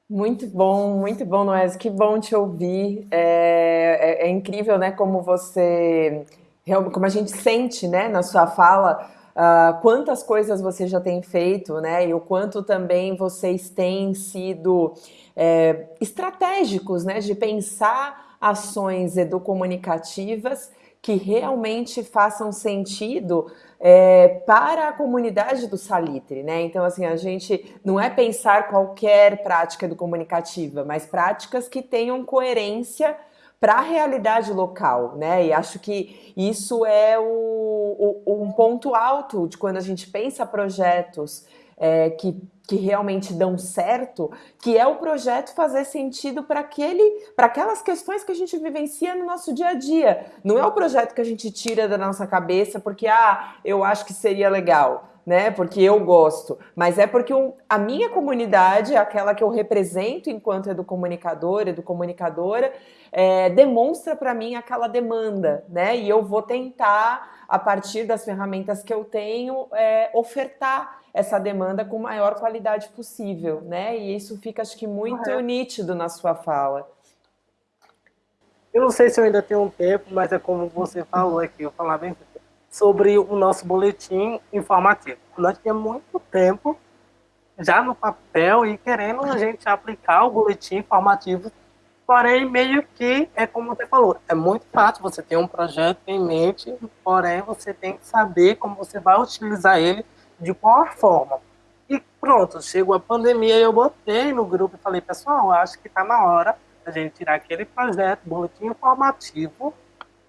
Muito bom, muito bom, Noés. Que bom te ouvir. É, é, é, incrível, né? Como você, como a gente sente, né? Na sua fala, uh, quantas coisas você já tem feito, né? E o quanto também vocês têm sido é, estratégicos, né? De pensar ações educomunicativas que realmente façam sentido é, para a comunidade do Salitre, né? Então, assim, a gente não é pensar qualquer prática do comunicativa, mas práticas que tenham coerência para a realidade local, né? E acho que isso é o, o, um ponto alto de quando a gente pensa projetos é, que que realmente dão certo, que é o projeto fazer sentido para aquelas questões que a gente vivencia no nosso dia a dia. Não é o projeto que a gente tira da nossa cabeça porque ah, eu acho que seria legal, né? Porque eu gosto, mas é porque a minha comunidade, aquela que eu represento enquanto educomunicador, educomunicadora, é, demonstra para mim aquela demanda, né? E eu vou tentar, a partir das ferramentas que eu tenho, é, ofertar essa demanda com maior qualidade possível, né? E isso fica, acho que, muito nítido na sua fala. Eu não sei se eu ainda tenho um tempo, mas é como você falou aqui, eu falar bem sobre o nosso boletim informativo. Nós tínhamos muito tempo já no papel e querendo a gente aplicar o boletim informativo, porém meio que é como você falou, é muito fácil você ter um projeto em mente, porém você tem que saber como você vai utilizar ele de qual forma. E pronto, chegou a pandemia e eu botei no grupo e falei, pessoal, acho que está na hora a gente tirar aquele projeto, boletim informativo,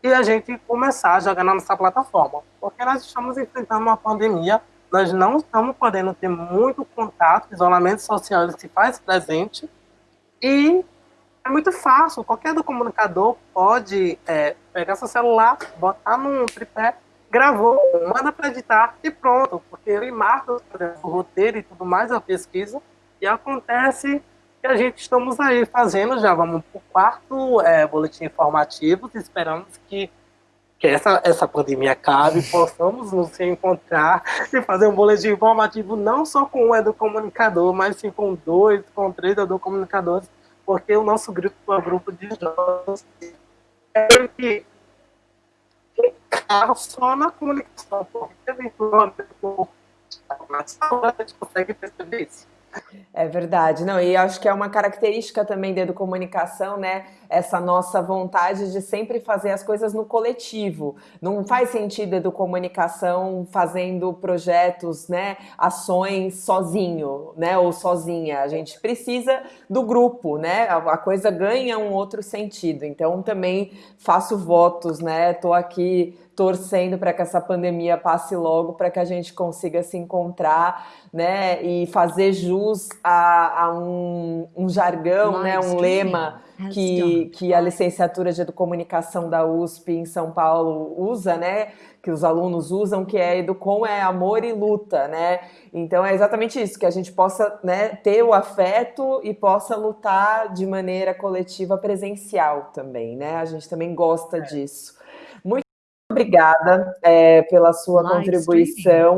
e a gente começar a jogar na nossa plataforma. Porque nós estamos enfrentando uma pandemia, nós não estamos podendo ter muito contato, isolamento social se faz presente, e é muito fácil, qualquer do comunicador pode é, pegar seu celular, botar num tripé gravou, manda para editar e pronto, porque ele marca o roteiro e tudo mais, a pesquisa, e acontece que a gente estamos aí fazendo, já vamos para o quarto é, boletim informativo, esperamos que, que essa, essa pandemia acabe, possamos nos encontrar e fazer um boletim informativo não só com um educomunicador, mas sim com dois, com três educomunicadores, porque o nosso grupo é um grupo de jovens que ficar só na comunicação, porque eventualmente a gente consegue perceber isso. É verdade, não, e acho que é uma característica também da educomunicação, né? Essa nossa vontade de sempre fazer as coisas no coletivo. Não faz sentido educomunicação fazendo projetos, né, ações sozinho, né, ou sozinha. A gente precisa do grupo, né? A coisa ganha um outro sentido. Então também faço votos, né? Tô aqui torcendo para que essa pandemia passe logo, para que a gente consiga se encontrar, né, e fazer jus a, a um, um, jargão, né, um lema que, que a licenciatura de Educomunicação da USP em São Paulo usa, né, que os alunos usam, que é Educom é amor e luta, né? Então é exatamente isso, que a gente possa né, ter o afeto e possa lutar de maneira coletiva presencial também, né? A gente também gosta é. disso obrigada é, pela sua contribuição.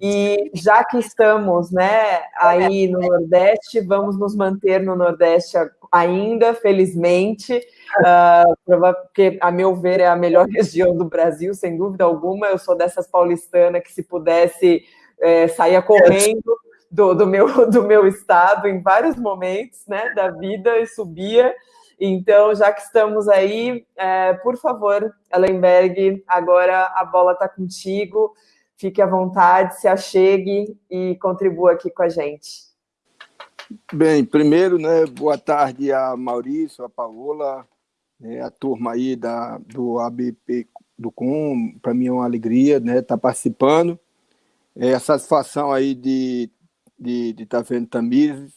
E já que estamos né, aí no Nordeste, vamos nos manter no Nordeste ainda, felizmente, uh, porque, a meu ver, é a melhor região do Brasil, sem dúvida alguma. Eu sou dessas paulistanas que, se pudesse, é, saía correndo. Do, do, meu, do meu estado em vários momentos né, da vida e subia. Então, já que estamos aí, é, por favor, Ellenberg, agora a bola está contigo. Fique à vontade, se achegue e contribua aqui com a gente. Bem, primeiro, né, boa tarde a Maurício, a Paola, né, a turma aí da, do ABP do Com, para mim é uma alegria né, estar tá participando. É a satisfação aí de estar de, de tá vendo Tamires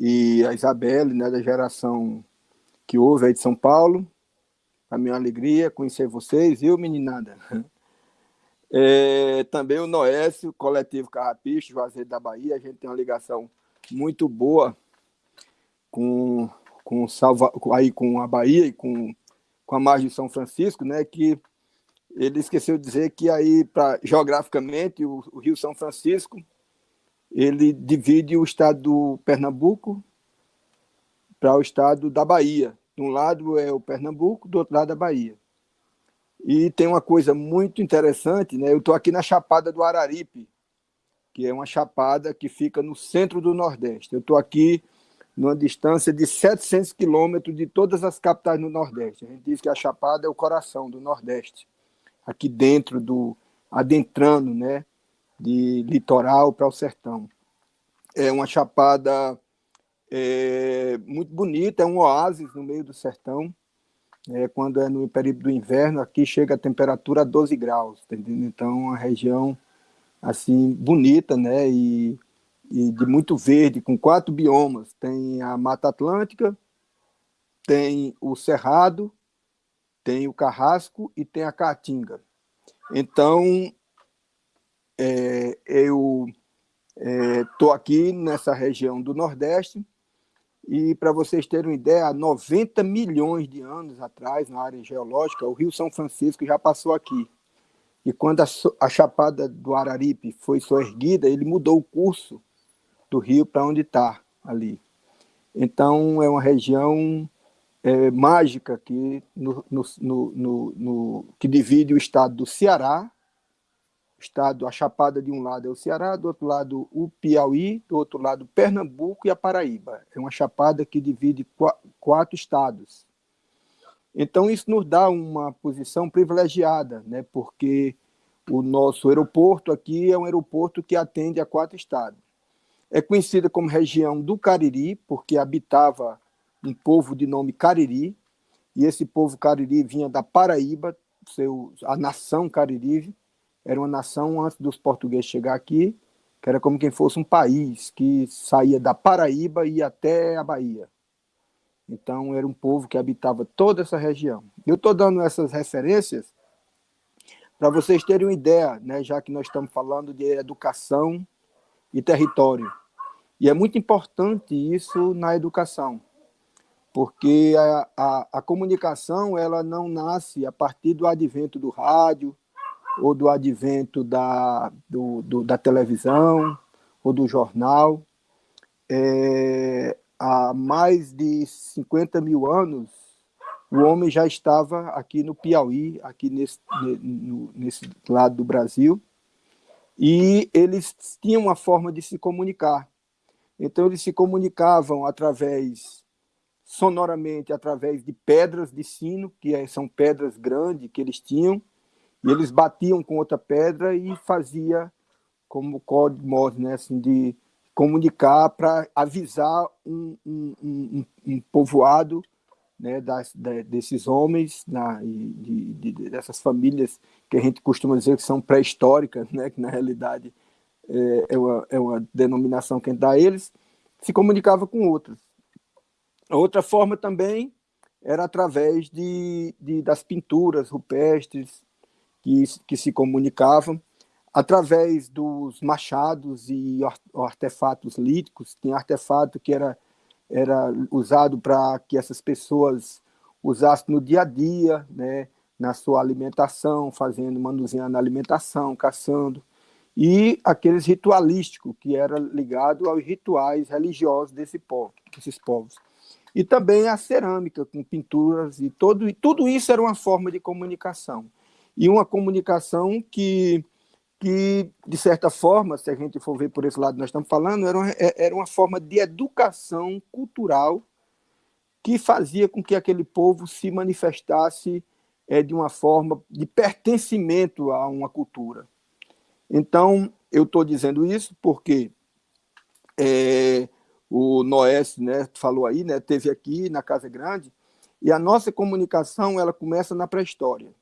e a Isabelle, né, da geração que houve aí de São Paulo. A minha alegria conhecer vocês, viu, meninada? É, também o Noécio, coletivo Carrapicho, Juazeiro da Bahia, a gente tem uma ligação muito boa com, com, Salva, aí com a Bahia e com, com a margem de São Francisco, né, que ele esqueceu de dizer que aí, pra, geograficamente, o, o Rio São Francisco, ele divide o estado do Pernambuco para o estado da Bahia. De um lado é o Pernambuco, do outro lado a Bahia. E tem uma coisa muito interessante, né? Eu estou aqui na Chapada do Araripe, que é uma chapada que fica no centro do Nordeste. Eu estou aqui numa distância de 700 quilômetros de todas as capitais do Nordeste. A gente diz que a Chapada é o coração do Nordeste, aqui dentro do adentrando, né, de litoral para o sertão. É uma chapada é muito bonita, é um oásis no meio do sertão. É, quando é no período do inverno, aqui chega a temperatura a 12 graus, tá entendendo? Então, uma região assim bonita, né? E, e de muito verde, com quatro biomas. Tem a Mata Atlântica, tem o Cerrado, tem o Carrasco e tem a Caatinga. Então, é, eu estou é, aqui nessa região do Nordeste, e para vocês terem uma ideia, há 90 milhões de anos atrás, na área geológica, o Rio São Francisco já passou aqui. E quando a, a Chapada do Araripe foi soerguida, ele mudou o curso do rio para onde está ali. Então, é uma região é, mágica que, no, no, no, que divide o estado do Ceará estado, a Chapada de um lado é o Ceará, do outro lado o Piauí, do outro lado Pernambuco e a Paraíba. É uma chapada que divide quatro estados. Então isso nos dá uma posição privilegiada, né? porque o nosso aeroporto aqui é um aeroporto que atende a quatro estados. É conhecida como região do Cariri, porque habitava um povo de nome Cariri, e esse povo Cariri vinha da Paraíba, seu, a nação Cariri, era uma nação antes dos portugueses chegar aqui, que era como quem fosse um país que saía da Paraíba e ia até a Bahia. Então era um povo que habitava toda essa região. Eu estou dando essas referências para vocês terem uma ideia, né, já que nós estamos falando de educação e território. E é muito importante isso na educação, porque a, a, a comunicação ela não nasce a partir do advento do rádio, ou do advento da, do, do, da televisão ou do jornal. É, há mais de 50 mil anos, o homem já estava aqui no Piauí, aqui nesse, no, nesse lado do Brasil, e eles tinham uma forma de se comunicar. Então, eles se comunicavam através, sonoramente, através de pedras de sino, que é, são pedras grandes que eles tinham, e eles batiam com outra pedra e fazia como código Morse, né, assim, de comunicar para avisar um, um, um, um, povoado né, das, de, desses homens, na, de, de, dessas famílias que a gente costuma dizer que são pré-históricas, né, que na realidade é, é, uma, é uma denominação que a gente dá a eles, se comunicava com outros. A outra forma também era através de, de das pinturas rupestres que, que se comunicavam, através dos machados e artefatos líticos, tem artefato que era, era usado para que essas pessoas usassem no dia a dia, né, na sua alimentação, fazendo, manuseando a alimentação, caçando, e aqueles ritualísticos, que era ligado aos rituais religiosos desse povo, desses povos. E também a cerâmica, com pinturas, e, todo, e tudo isso era uma forma de comunicação. E uma comunicação que que, de certa forma, se a gente for ver por esse lado nós estamos falando, era uma, é, era uma forma de educação cultural que fazia com que aquele povo se manifestasse é, de uma forma de pertencimento a uma cultura. Então, eu estou dizendo isso porque é, o Noés né, falou aí, né, teve aqui na Casa Grande, e a nossa comunicação ela começa na pré-história.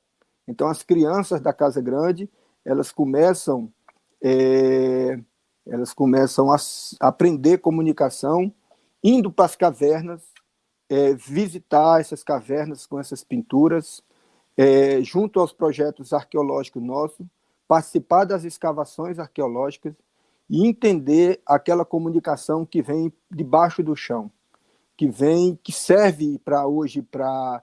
Então, as crianças da Casa Grande elas começam é, elas começam a aprender comunicação indo para as cavernas, é, visitar essas cavernas com essas pinturas, é, junto aos projetos arqueológicos nossos, participar das escavações arqueológicas e entender aquela comunicação que vem debaixo do chão, que vem, que serve para hoje para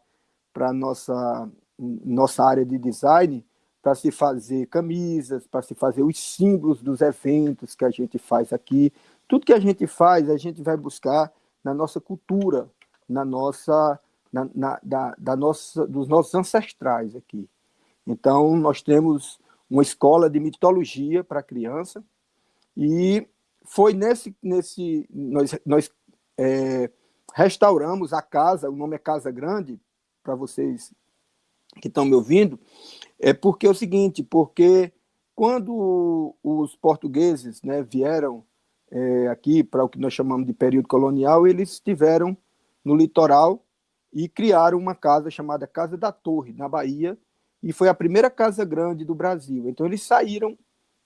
para nossa nossa área de design, para se fazer camisas, para se fazer os símbolos dos eventos que a gente faz aqui. Tudo que a gente faz, a gente vai buscar na nossa cultura, na nossa, na, na, da, da nossa, dos nossos ancestrais aqui. Então, nós temos uma escola de mitologia para criança e foi nesse, nesse nós, nós é, restauramos a casa, o nome é Casa Grande, para vocês que estão me ouvindo, é porque é o seguinte, porque quando os portugueses né, vieram é, aqui para o que nós chamamos de período colonial, eles estiveram no litoral e criaram uma casa chamada Casa da Torre, na Bahia, e foi a primeira casa grande do Brasil. Então eles saíram,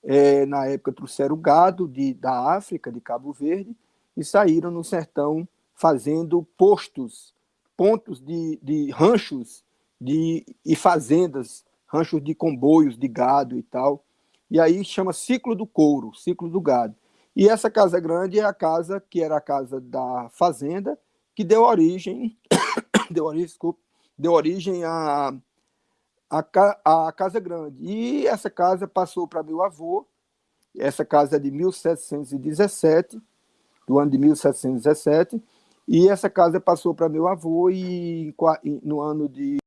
é, na época trouxeram gado de, da África, de Cabo Verde, e saíram no sertão fazendo postos, pontos de, de ranchos de, e fazendas ranchos de comboios de gado e tal. E aí chama ciclo do couro, ciclo do gado. E essa casa grande é a casa que era a casa da fazenda, que deu origem, deu origem, desculpa, deu origem a, a, a casa grande. E essa casa passou para meu avô, essa casa é de 1717, do ano de 1717, e essa casa passou para meu avô e no ano de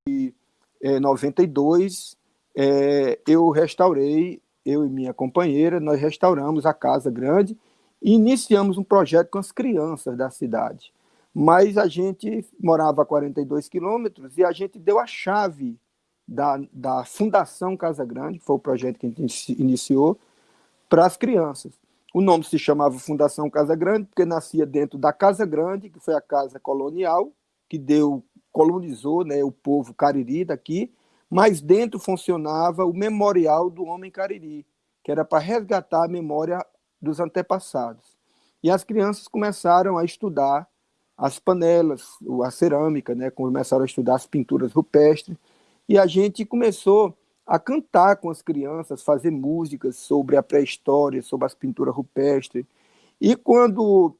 é, 92, é, eu restaurei, eu e minha companheira, nós restauramos a Casa Grande e iniciamos um projeto com as crianças da cidade. Mas a gente morava a 42 quilômetros e a gente deu a chave da, da Fundação Casa Grande, que foi o projeto que a gente iniciou, para as crianças. O nome se chamava Fundação Casa Grande, porque nascia dentro da Casa Grande, que foi a casa colonial, que deu colonizou né, o povo cariri daqui, mas dentro funcionava o memorial do homem cariri, que era para resgatar a memória dos antepassados. E as crianças começaram a estudar as panelas, a cerâmica, né, começaram a estudar as pinturas rupestres, e a gente começou a cantar com as crianças, fazer músicas sobre a pré-história, sobre as pinturas rupestres. E quando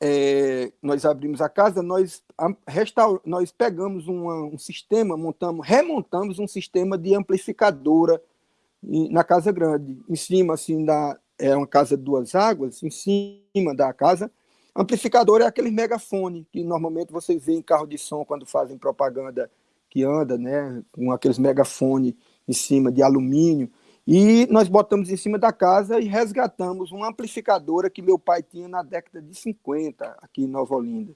é, nós abrimos a casa, nós, restaur, nós pegamos uma, um sistema, montamos, remontamos um sistema de amplificadora na casa grande, em cima assim da é uma casa de duas águas, em cima da casa. Amplificador é aquele megafone que normalmente vocês veem em carro de som quando fazem propaganda que anda, né, com aqueles megafone em cima de alumínio. E nós botamos em cima da casa e resgatamos uma amplificadora que meu pai tinha na década de 50, aqui em Nova Olinda.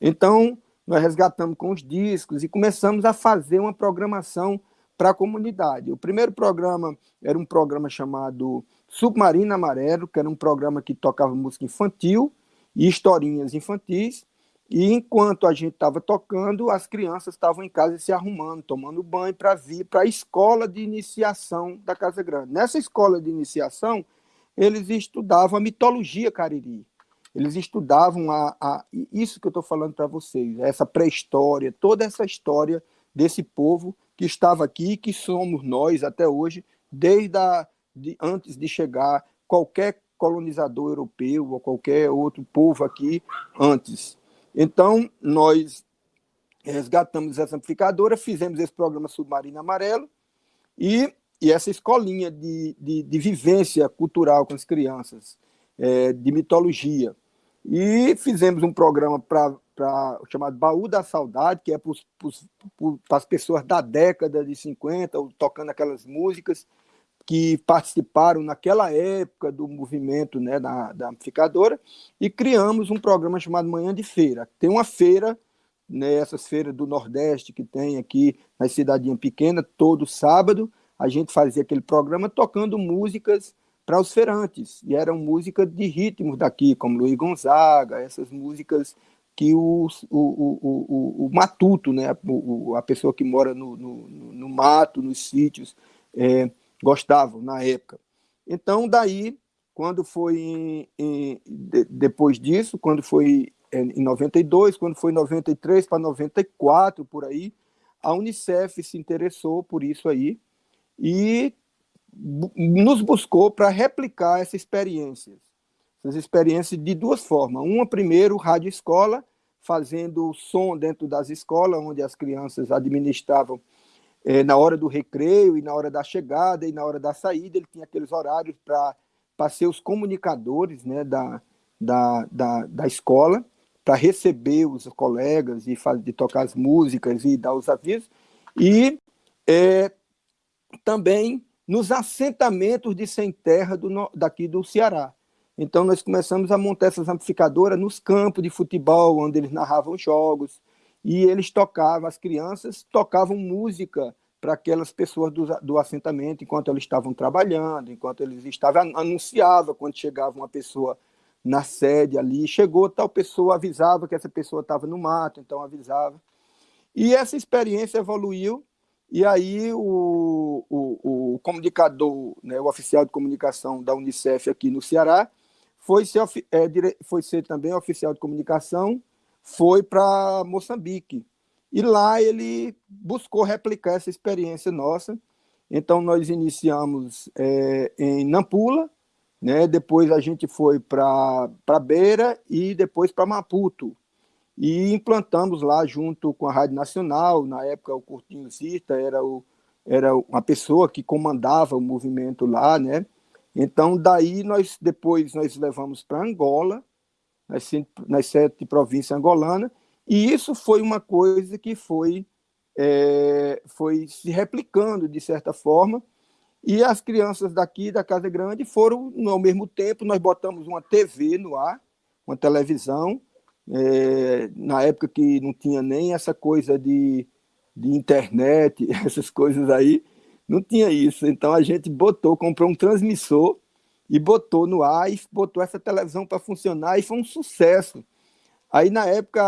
Então, nós resgatamos com os discos e começamos a fazer uma programação para a comunidade. O primeiro programa era um programa chamado Submarino Amarelo, que era um programa que tocava música infantil e historinhas infantis, e enquanto a gente estava tocando, as crianças estavam em casa se arrumando, tomando banho para vir para a escola de iniciação da Casa Grande. Nessa escola de iniciação, eles estudavam a mitologia cariri. Eles estudavam a, a isso que eu estou falando para vocês, essa pré-história, toda essa história desse povo que estava aqui, que somos nós até hoje, desde a, de, antes de chegar qualquer colonizador europeu ou qualquer outro povo aqui antes. Então, nós resgatamos essa amplificadora, fizemos esse programa Submarino Amarelo e, e essa escolinha de, de, de, vivência cultural com as crianças, é, de mitologia. E fizemos um programa para chamado Baú da Saudade, que é para as pessoas da década de 50, tocando aquelas músicas que participaram naquela época do movimento né, da, da amplificadora, e criamos um programa chamado Manhã de Feira. Tem uma feira, né, essas feiras do Nordeste que tem aqui na cidadinha pequena, todo sábado, a gente fazia aquele programa tocando músicas para os feirantes, e eram músicas de ritmos daqui, como Luiz Gonzaga, essas músicas que o, o, o, o, matuto, né, a pessoa que mora no, no, no mato, nos sítios, é, gostavam na época. Então, daí, quando foi em, em, de, depois disso, quando foi em 92, quando foi em 93 para 94, por aí, a Unicef se interessou por isso aí e nos buscou para replicar essa experiência. Essas experiências de duas formas. Uma, primeiro, rádio escola, fazendo som dentro das escolas, onde as crianças administravam é, na hora do recreio e na hora da chegada e na hora da saída, ele tinha aqueles horários para ser os comunicadores né, da, da, da, da escola, para receber os colegas e fazer, de tocar as músicas e dar os avisos, e é, também nos assentamentos de sem terra do, daqui do Ceará. Então, nós começamos a montar essas amplificadoras nos campos de futebol, onde eles narravam jogos, e eles tocavam, as crianças tocavam música para aquelas pessoas do, do, assentamento enquanto eles estavam trabalhando, enquanto eles estavam, anunciava quando chegava uma pessoa na sede ali, chegou tal pessoa, avisava que essa pessoa estava no mato, então avisava. E essa experiência evoluiu, e aí o, o, o comunicador, né, o oficial de comunicação da Unicef aqui no Ceará, foi ser, é, foi ser também oficial de comunicação foi para Moçambique. E lá ele buscou replicar essa experiência nossa. Então, nós iniciamos é, em Nampula, né? depois a gente foi para Beira e depois para Maputo. E implantamos lá junto com a Rádio Nacional, na época o Curtinho Zita era, o, era uma pessoa que comandava o movimento lá, né? Então, daí nós depois nós levamos para Angola, nas, nas sete províncias angolanas, e isso foi uma coisa que foi, é, foi se replicando, de certa forma, e as crianças daqui da Casa Grande foram, ao mesmo tempo, nós botamos uma TV no ar, uma televisão, é, na época que não tinha nem essa coisa de, de internet, essas coisas aí, não tinha isso. Então a gente botou, comprou um transmissor e botou no ar e botou essa televisão para funcionar e foi um sucesso. Aí, na época,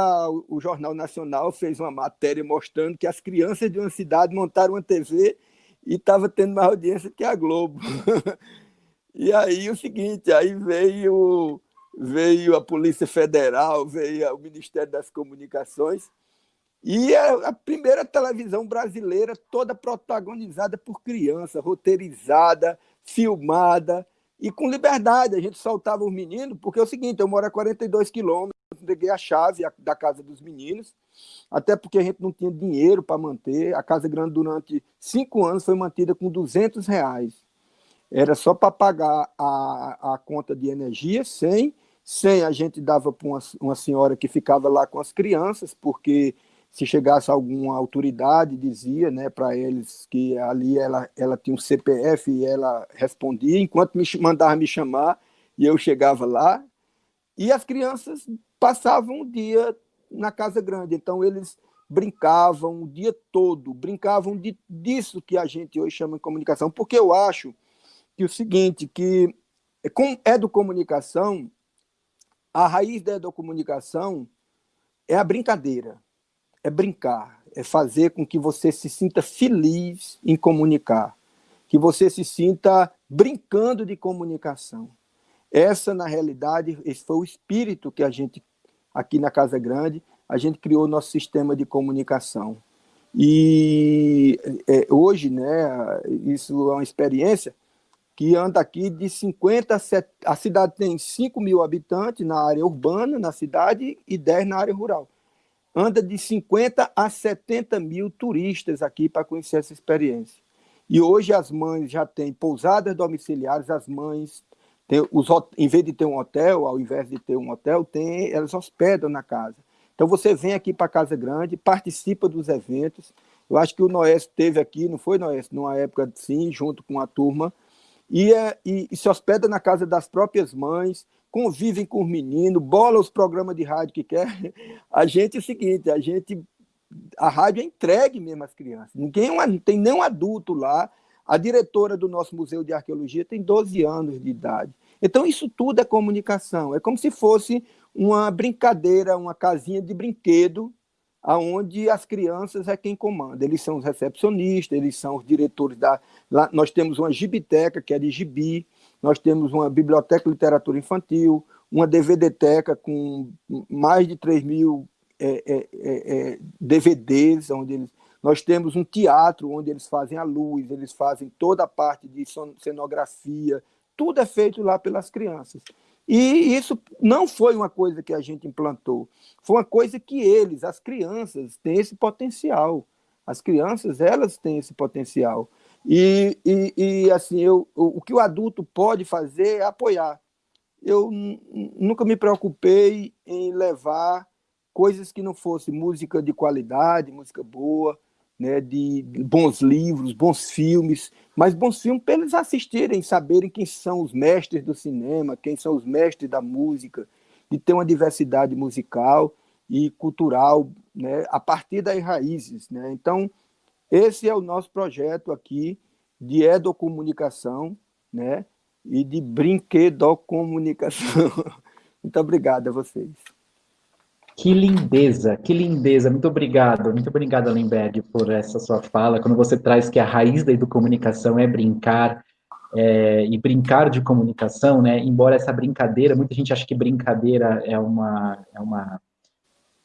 o Jornal Nacional fez uma matéria mostrando que as crianças de uma cidade montaram uma TV e estava tendo mais audiência que a Globo. e aí, o seguinte, aí veio, veio a Polícia Federal, veio o Ministério das Comunicações, e a, a primeira televisão brasileira toda protagonizada por criança, roteirizada, filmada, e com liberdade, a gente soltava os meninos, porque é o seguinte, eu moro a 42 quilômetros, entreguei a chave da casa dos meninos, até porque a gente não tinha dinheiro para manter, a Casa Grande durante cinco anos foi mantida com 200 reais, era só para pagar a, a conta de energia, sem, sem a gente dava para uma, uma senhora que ficava lá com as crianças, porque se chegasse alguma autoridade, dizia né, para eles que ali ela, ela tinha um CPF e ela respondia, enquanto me mandava me chamar, e eu chegava lá, e as crianças passavam o dia na Casa Grande, então eles brincavam o dia todo, brincavam de, disso que a gente hoje chama de comunicação, porque eu acho que o seguinte, que com educomunicação, a raiz da educomunicação é a brincadeira, é brincar, é fazer com que você se sinta feliz em comunicar, que você se sinta brincando de comunicação. Essa, na realidade, esse foi o espírito que a gente, aqui na Casa Grande, a gente criou nosso sistema de comunicação. E é, hoje, né, isso é uma experiência que anda aqui de 50 a, a cidade tem 5 mil habitantes na área urbana, na cidade, e 10 na área rural anda de 50 a 70 mil turistas aqui para conhecer essa experiência. E hoje as mães já têm pousadas domiciliares, as mães, têm os, em vez de ter um hotel, ao invés de ter um hotel, tem, elas hospedam na casa. Então você vem aqui para Casa Grande, participa dos eventos. Eu acho que o Noés teve aqui, não foi, Noés? Numa época, sim, junto com a turma. E, é, e, e se hospeda na casa das próprias mães, convivem com os meninos, bola os programas de rádio que quer. A gente é o seguinte, a gente a rádio é entregue mesmo às crianças. Ninguém é tem nenhum adulto lá. A diretora do nosso Museu de Arqueologia tem 12 anos de idade. Então, isso tudo é comunicação. É como se fosse uma brincadeira, uma casinha de brinquedo, aonde as crianças é quem comanda. Eles são os recepcionistas, eles são os diretores da. Lá, nós temos uma gibiteca, que é de gibi, nós temos uma biblioteca de literatura infantil, uma DVD-teca com mais de 3 mil é, é, é, é DVDs, onde eles, nós temos um teatro onde eles fazem a luz, eles fazem toda a parte de cenografia, tudo é feito lá pelas crianças. E isso não foi uma coisa que a gente implantou, foi uma coisa que eles, as crianças, têm esse potencial. As crianças, elas têm esse potencial. E, e, e assim, eu, o que o adulto pode fazer é apoiar. Eu nunca me preocupei em levar coisas que não fossem música de qualidade, música boa, né, de bons livros, bons filmes, mas bons filmes para eles assistirem, saberem quem são os mestres do cinema, quem são os mestres da música, de ter uma diversidade musical e cultural né, a partir das raízes. Né? Então, esse é o nosso projeto aqui de educomunicação né? e de brinquedocomunicação. Muito obrigado a vocês. Que lindeza, que lindeza. Muito obrigado, muito obrigado, Lemberg, por essa sua fala. Quando você traz que a raiz da educomunicação é brincar, é, e brincar de comunicação, né? Embora essa brincadeira, muita gente acha que brincadeira é uma, é uma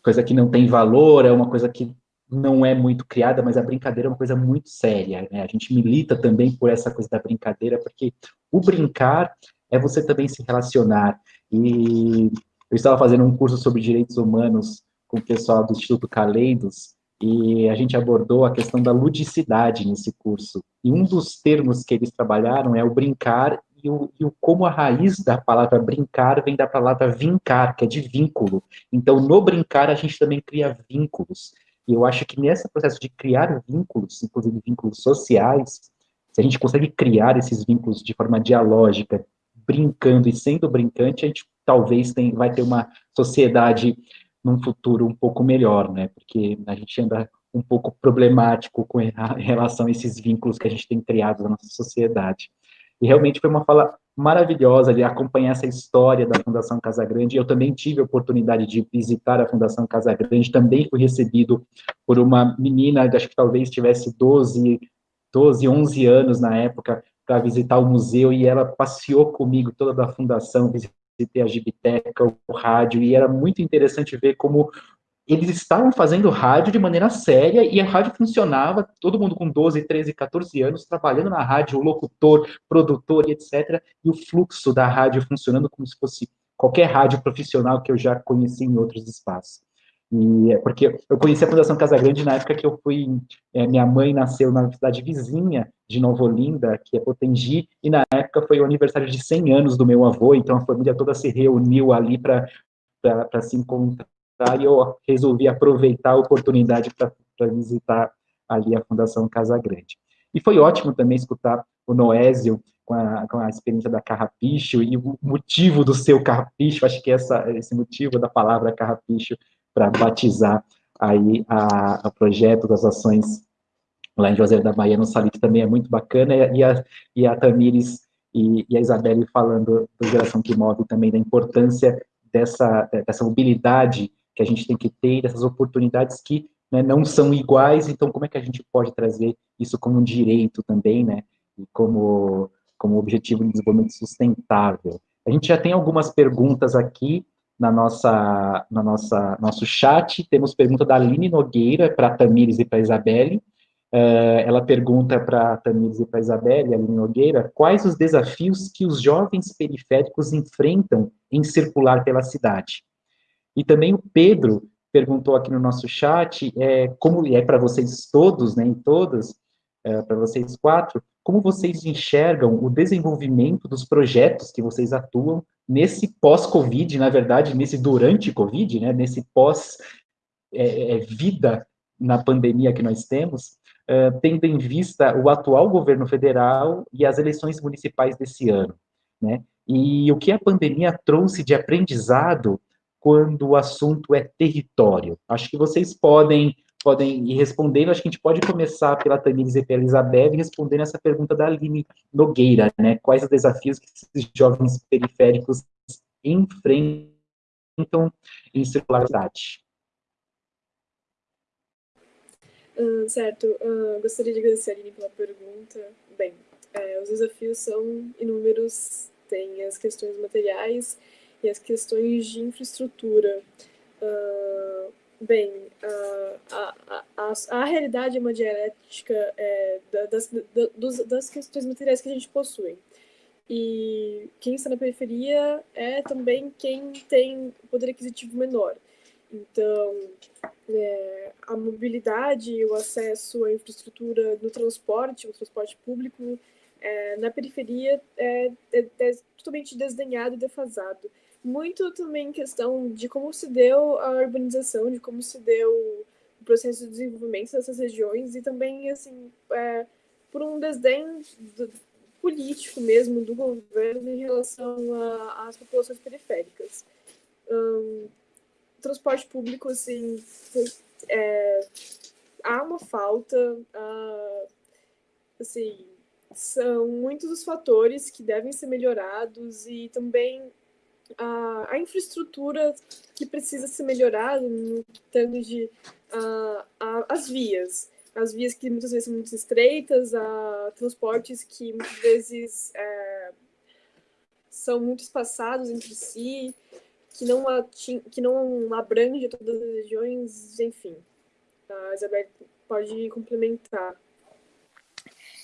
coisa que não tem valor, é uma coisa que não é muito criada, mas a brincadeira é uma coisa muito séria, né? A gente milita também por essa coisa da brincadeira, porque o brincar é você também se relacionar. E eu estava fazendo um curso sobre direitos humanos com o pessoal do Instituto Caleidos, e a gente abordou a questão da ludicidade nesse curso. E um dos termos que eles trabalharam é o brincar e o, e o, como a raiz da palavra brincar vem da palavra vincar, que é de vínculo. Então, no brincar, a gente também cria vínculos. E eu acho que nesse processo de criar vínculos, inclusive vínculos sociais, se a gente consegue criar esses vínculos de forma dialógica, brincando e sendo brincante, a gente talvez tem, vai ter uma sociedade num futuro um pouco melhor, né? Porque a gente anda um pouco problemático com em relação a esses vínculos que a gente tem criado na nossa sociedade. E realmente foi uma fala maravilhosa de acompanhar essa história da Fundação Casa Grande. Eu também tive a oportunidade de visitar a Fundação Casa Grande, também fui recebido por uma menina, acho que talvez tivesse 12, 12 11 anos na época, para visitar o museu, e ela passeou comigo toda da fundação, visitei a Gibiteca, o rádio, e era muito interessante ver como eles estavam fazendo rádio de maneira séria e a rádio funcionava, todo mundo com 12, 13, 14 anos trabalhando na rádio, locutor, produtor e etc. E o fluxo da rádio funcionando como se fosse qualquer rádio profissional que eu já conheci em outros espaços. E é porque eu conheci a Fundação Casa Grande na época que eu fui, é, minha mãe nasceu na cidade vizinha de Nova Olinda, que é Potengi, e na época foi o aniversário de 100 anos do meu avô, então a família toda se reuniu ali para se encontrar e eu resolvi aproveitar a oportunidade para visitar ali a Fundação Casa Grande. E foi ótimo também escutar o Noésio com a, com a experiência da carrapicho e o motivo do seu carrapicho, acho que essa, esse motivo da palavra carrapicho para batizar aí a, a projeto das ações lá em José da Bahia, no Salite, também é muito bacana, e a, e a Tamires e, e a Isabelle falando do Geração que Move também, da importância dessa, dessa mobilidade que a gente tem que ter, dessas oportunidades que né, não são iguais, então como é que a gente pode trazer isso como um direito também, né, e como, como objetivo de desenvolvimento sustentável. A gente já tem algumas perguntas aqui na nossa, na nossa nosso chat, temos pergunta da Aline Nogueira para Tamires e para Isabelle, Uh, ela pergunta para a Tamires e para a Isabelle, Aline Nogueira, quais os desafios que os jovens periféricos enfrentam em circular pela cidade. E também o Pedro perguntou aqui no nosso chat, é, como é para vocês todos, né, em todas, é, para vocês quatro, como vocês enxergam o desenvolvimento dos projetos que vocês atuam nesse pós-Covid, na verdade, nesse durante Covid, né, nesse pós-vida é, é na pandemia que nós temos, uh, tendo em vista o atual governo federal e as eleições municipais desse ano, né? E o que a pandemia trouxe de aprendizado quando o assunto é território? Acho que vocês podem podem ir respondendo, acho que a gente pode começar pela Tamires e pela Isabel respondendo essa pergunta da Aline Nogueira, né? Quais os desafios que esses jovens periféricos enfrentam em circularidade? Uh, certo, uh, gostaria de agradecer a Aline pela pergunta. Bem, é, os desafios são inúmeros, tem as questões materiais e as questões de infraestrutura. Uh, bem, a, a, a, a, realidade é uma dialética é, das, das, das questões materiais que a gente possui. E quem está na periferia é também quem tem poder aquisitivo menor. Então, é, a mobilidade o acesso à infraestrutura no transporte, o transporte público, é, na periferia é, é, é, totalmente desdenhado e defasado. Muito também questão de como se deu a urbanização, de como se deu o processo de desenvolvimento dessas regiões e também, assim, é, por um desdém do, político mesmo do governo em relação às populações periféricas. Hum, transporte público, assim, é, há uma falta, assim, são muitos os fatores que devem ser melhorados e também a, a infraestrutura que precisa ser melhorada no que tange as vias. As vias que muitas vezes são muito estreitas, a transportes que muitas vezes é, são muito espaçados entre si, que não, ating, que não abrange todas as regiões, enfim. A Isabel pode complementar.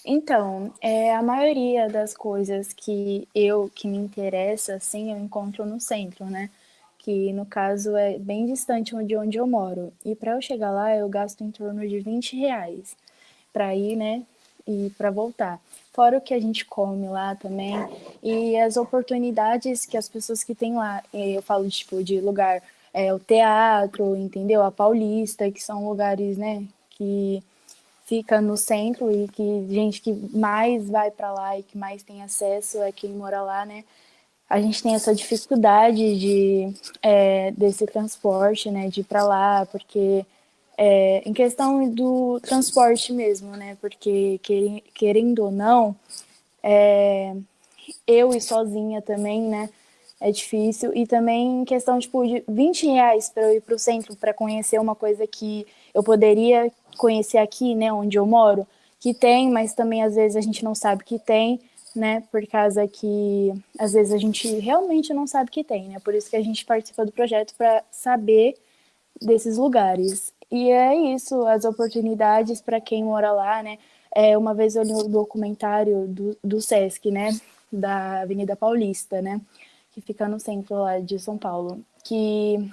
Então, é, a maioria das coisas que eu, que me interessa, assim, eu encontro no centro, né? Que, no caso, é bem distante de onde eu moro. E para eu chegar lá, eu gasto em torno de 20 reais para ir, né? E para voltar fora o que a gente come lá também, e as oportunidades que as pessoas que têm lá, eu falo tipo de lugar, é, o teatro, entendeu? A Paulista, que são lugares, né, que fica no centro e que gente que mais vai para lá e que mais tem acesso é quem mora lá, né? A gente tem essa dificuldade de é, desse transporte, né, de ir para lá, porque é, em questão do transporte mesmo, né? Porque querendo ou não, é, eu e sozinha também, né? É difícil. E também em questão tipo, de 20 reais para eu ir para o centro para conhecer uma coisa que eu poderia conhecer aqui, né? Onde eu moro, que tem, mas também às vezes a gente não sabe que tem, né? Por causa que às vezes a gente realmente não sabe que tem, né? Por isso que a gente participa do projeto para saber desses lugares. E é isso, as oportunidades para quem mora lá, né? É, uma vez eu li um documentário do, do Sesc, né? Da Avenida Paulista, né? Que fica no centro lá de São Paulo. Que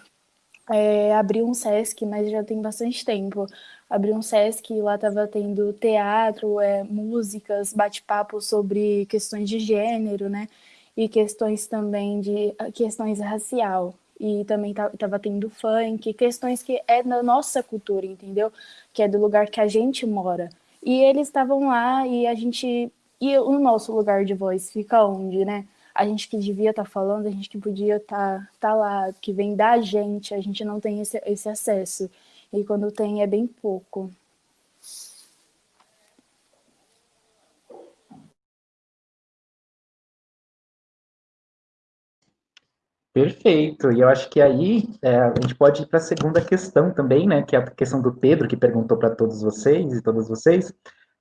é, abriu um Sesc, mas já tem bastante tempo. Abriu um Sesc e lá estava tendo teatro, é, músicas, bate-papo sobre questões de gênero, né? E questões também de questões racial. e também estava tendo funk, questões que é da nossa cultura, entendeu? Que é do lugar que a gente mora. E eles estavam lá e a gente. E o nosso lugar de voz fica onde, né? A gente que devia estar tá falando, a gente que podia estar tá, tá lá, que vem da gente, a gente não tem esse, esse acesso. E quando tem é bem pouco. Perfeito. E eu acho que aí é, a gente pode ir para a segunda questão também, né? Que é a questão do Pedro, que perguntou para todos vocês e todas vocês.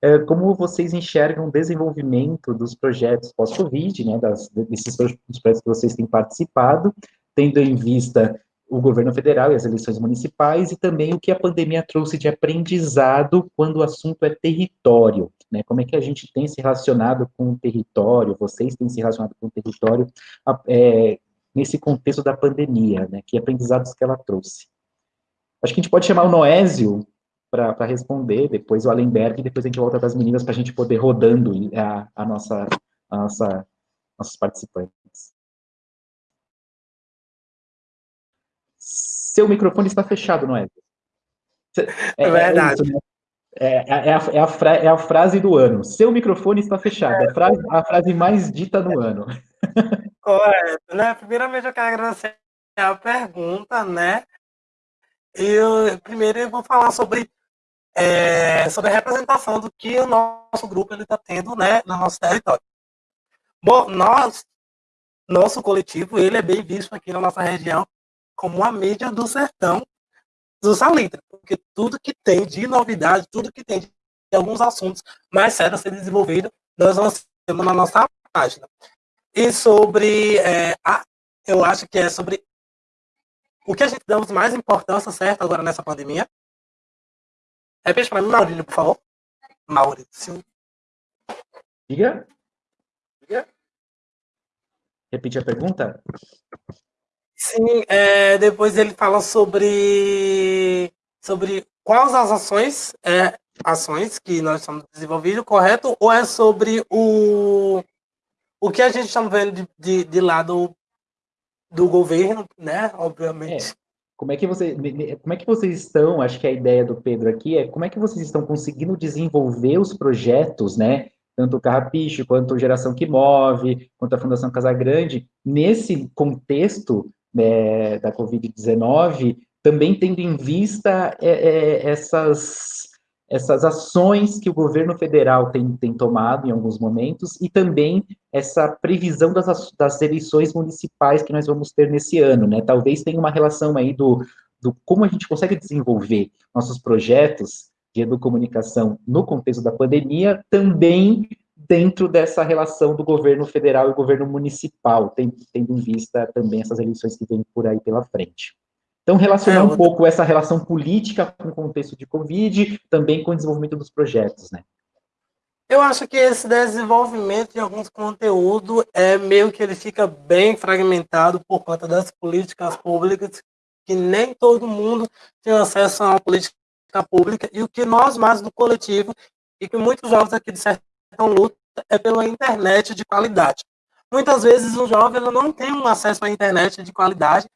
É, como vocês enxergam o desenvolvimento dos projetos pós-Covid, né? Das, desses dos projetos que vocês têm participado, tendo em vista o governo federal e as eleições municipais, e também o que a pandemia trouxe de aprendizado quando o assunto é território, né? Como é que a gente tem se relacionado com o território, vocês têm se relacionado com o território, é, nesse contexto da pandemia, né? Que aprendizados que ela trouxe. Acho que a gente pode chamar o Noésio para responder, depois o Allenberg, e depois a gente volta para as meninas para a gente poder rodando a, a nossa, a nossa, nossos participantes. Seu microfone está fechado, Noésio. É, é verdade. É, isso, né? é, é, é, a, é, a fra, é, a, frase do ano. Seu microfone está fechado. É a frase, a frase mais dita no ano. Correto, né? Primeiramente eu quero agradecer a pergunta, né? Eu, primeiro eu vou falar sobre, é, sobre a representação do que o nosso grupo está tendo né, no nosso território. Bom, nós, nosso coletivo, ele é bem visto aqui na nossa região como a mídia do sertão do Salitre, porque tudo que tem de novidade, tudo que tem de alguns assuntos mais sérios a ser desenvolvido, nós vamos na nossa página. E sobre, é, a, eu acho que é sobre o que a gente damos mais importância, certo, agora nessa pandemia. Repete para mim, Maurício, por favor. Maurício. Diga. Diga. Repete a pergunta? Sim, é, depois ele fala sobre, sobre quais as ações, é, ações que nós estamos desenvolvendo, correto? Ou é sobre o, o que a gente está vendo de, de, de, lado do governo, né? Obviamente. É. Como é que você, como é que vocês estão? Acho que a ideia do Pedro aqui é como é que vocês estão conseguindo desenvolver os projetos, né? Tanto o Carrapicho, quanto a Geração que Move, quanto a Fundação Casagrande, nesse contexto né, da Covid-19, também tendo em vista é, é, essas essas ações que o governo federal tem, tem tomado em alguns momentos e também essa previsão das, das eleições municipais que nós vamos ter nesse ano, né? Talvez tenha uma relação aí do, do como a gente consegue desenvolver nossos projetos de educomunicação no contexto da pandemia, também dentro dessa relação do governo federal e governo municipal, tendo em vista também essas eleições que vêm por aí pela frente. Então, relacionar é, um pouco essa relação política com o contexto de Covid, também com o desenvolvimento dos projetos, né? Eu acho que esse desenvolvimento de alguns conteúdos é meio que ele fica bem fragmentado por conta das políticas públicas, que nem todo mundo tem acesso a uma política pública, e o que nós mais do coletivo, e que muitos jovens aqui de Sertão luta, é pela internet de qualidade. Muitas vezes o jovem não tem um acesso à internet de qualidade,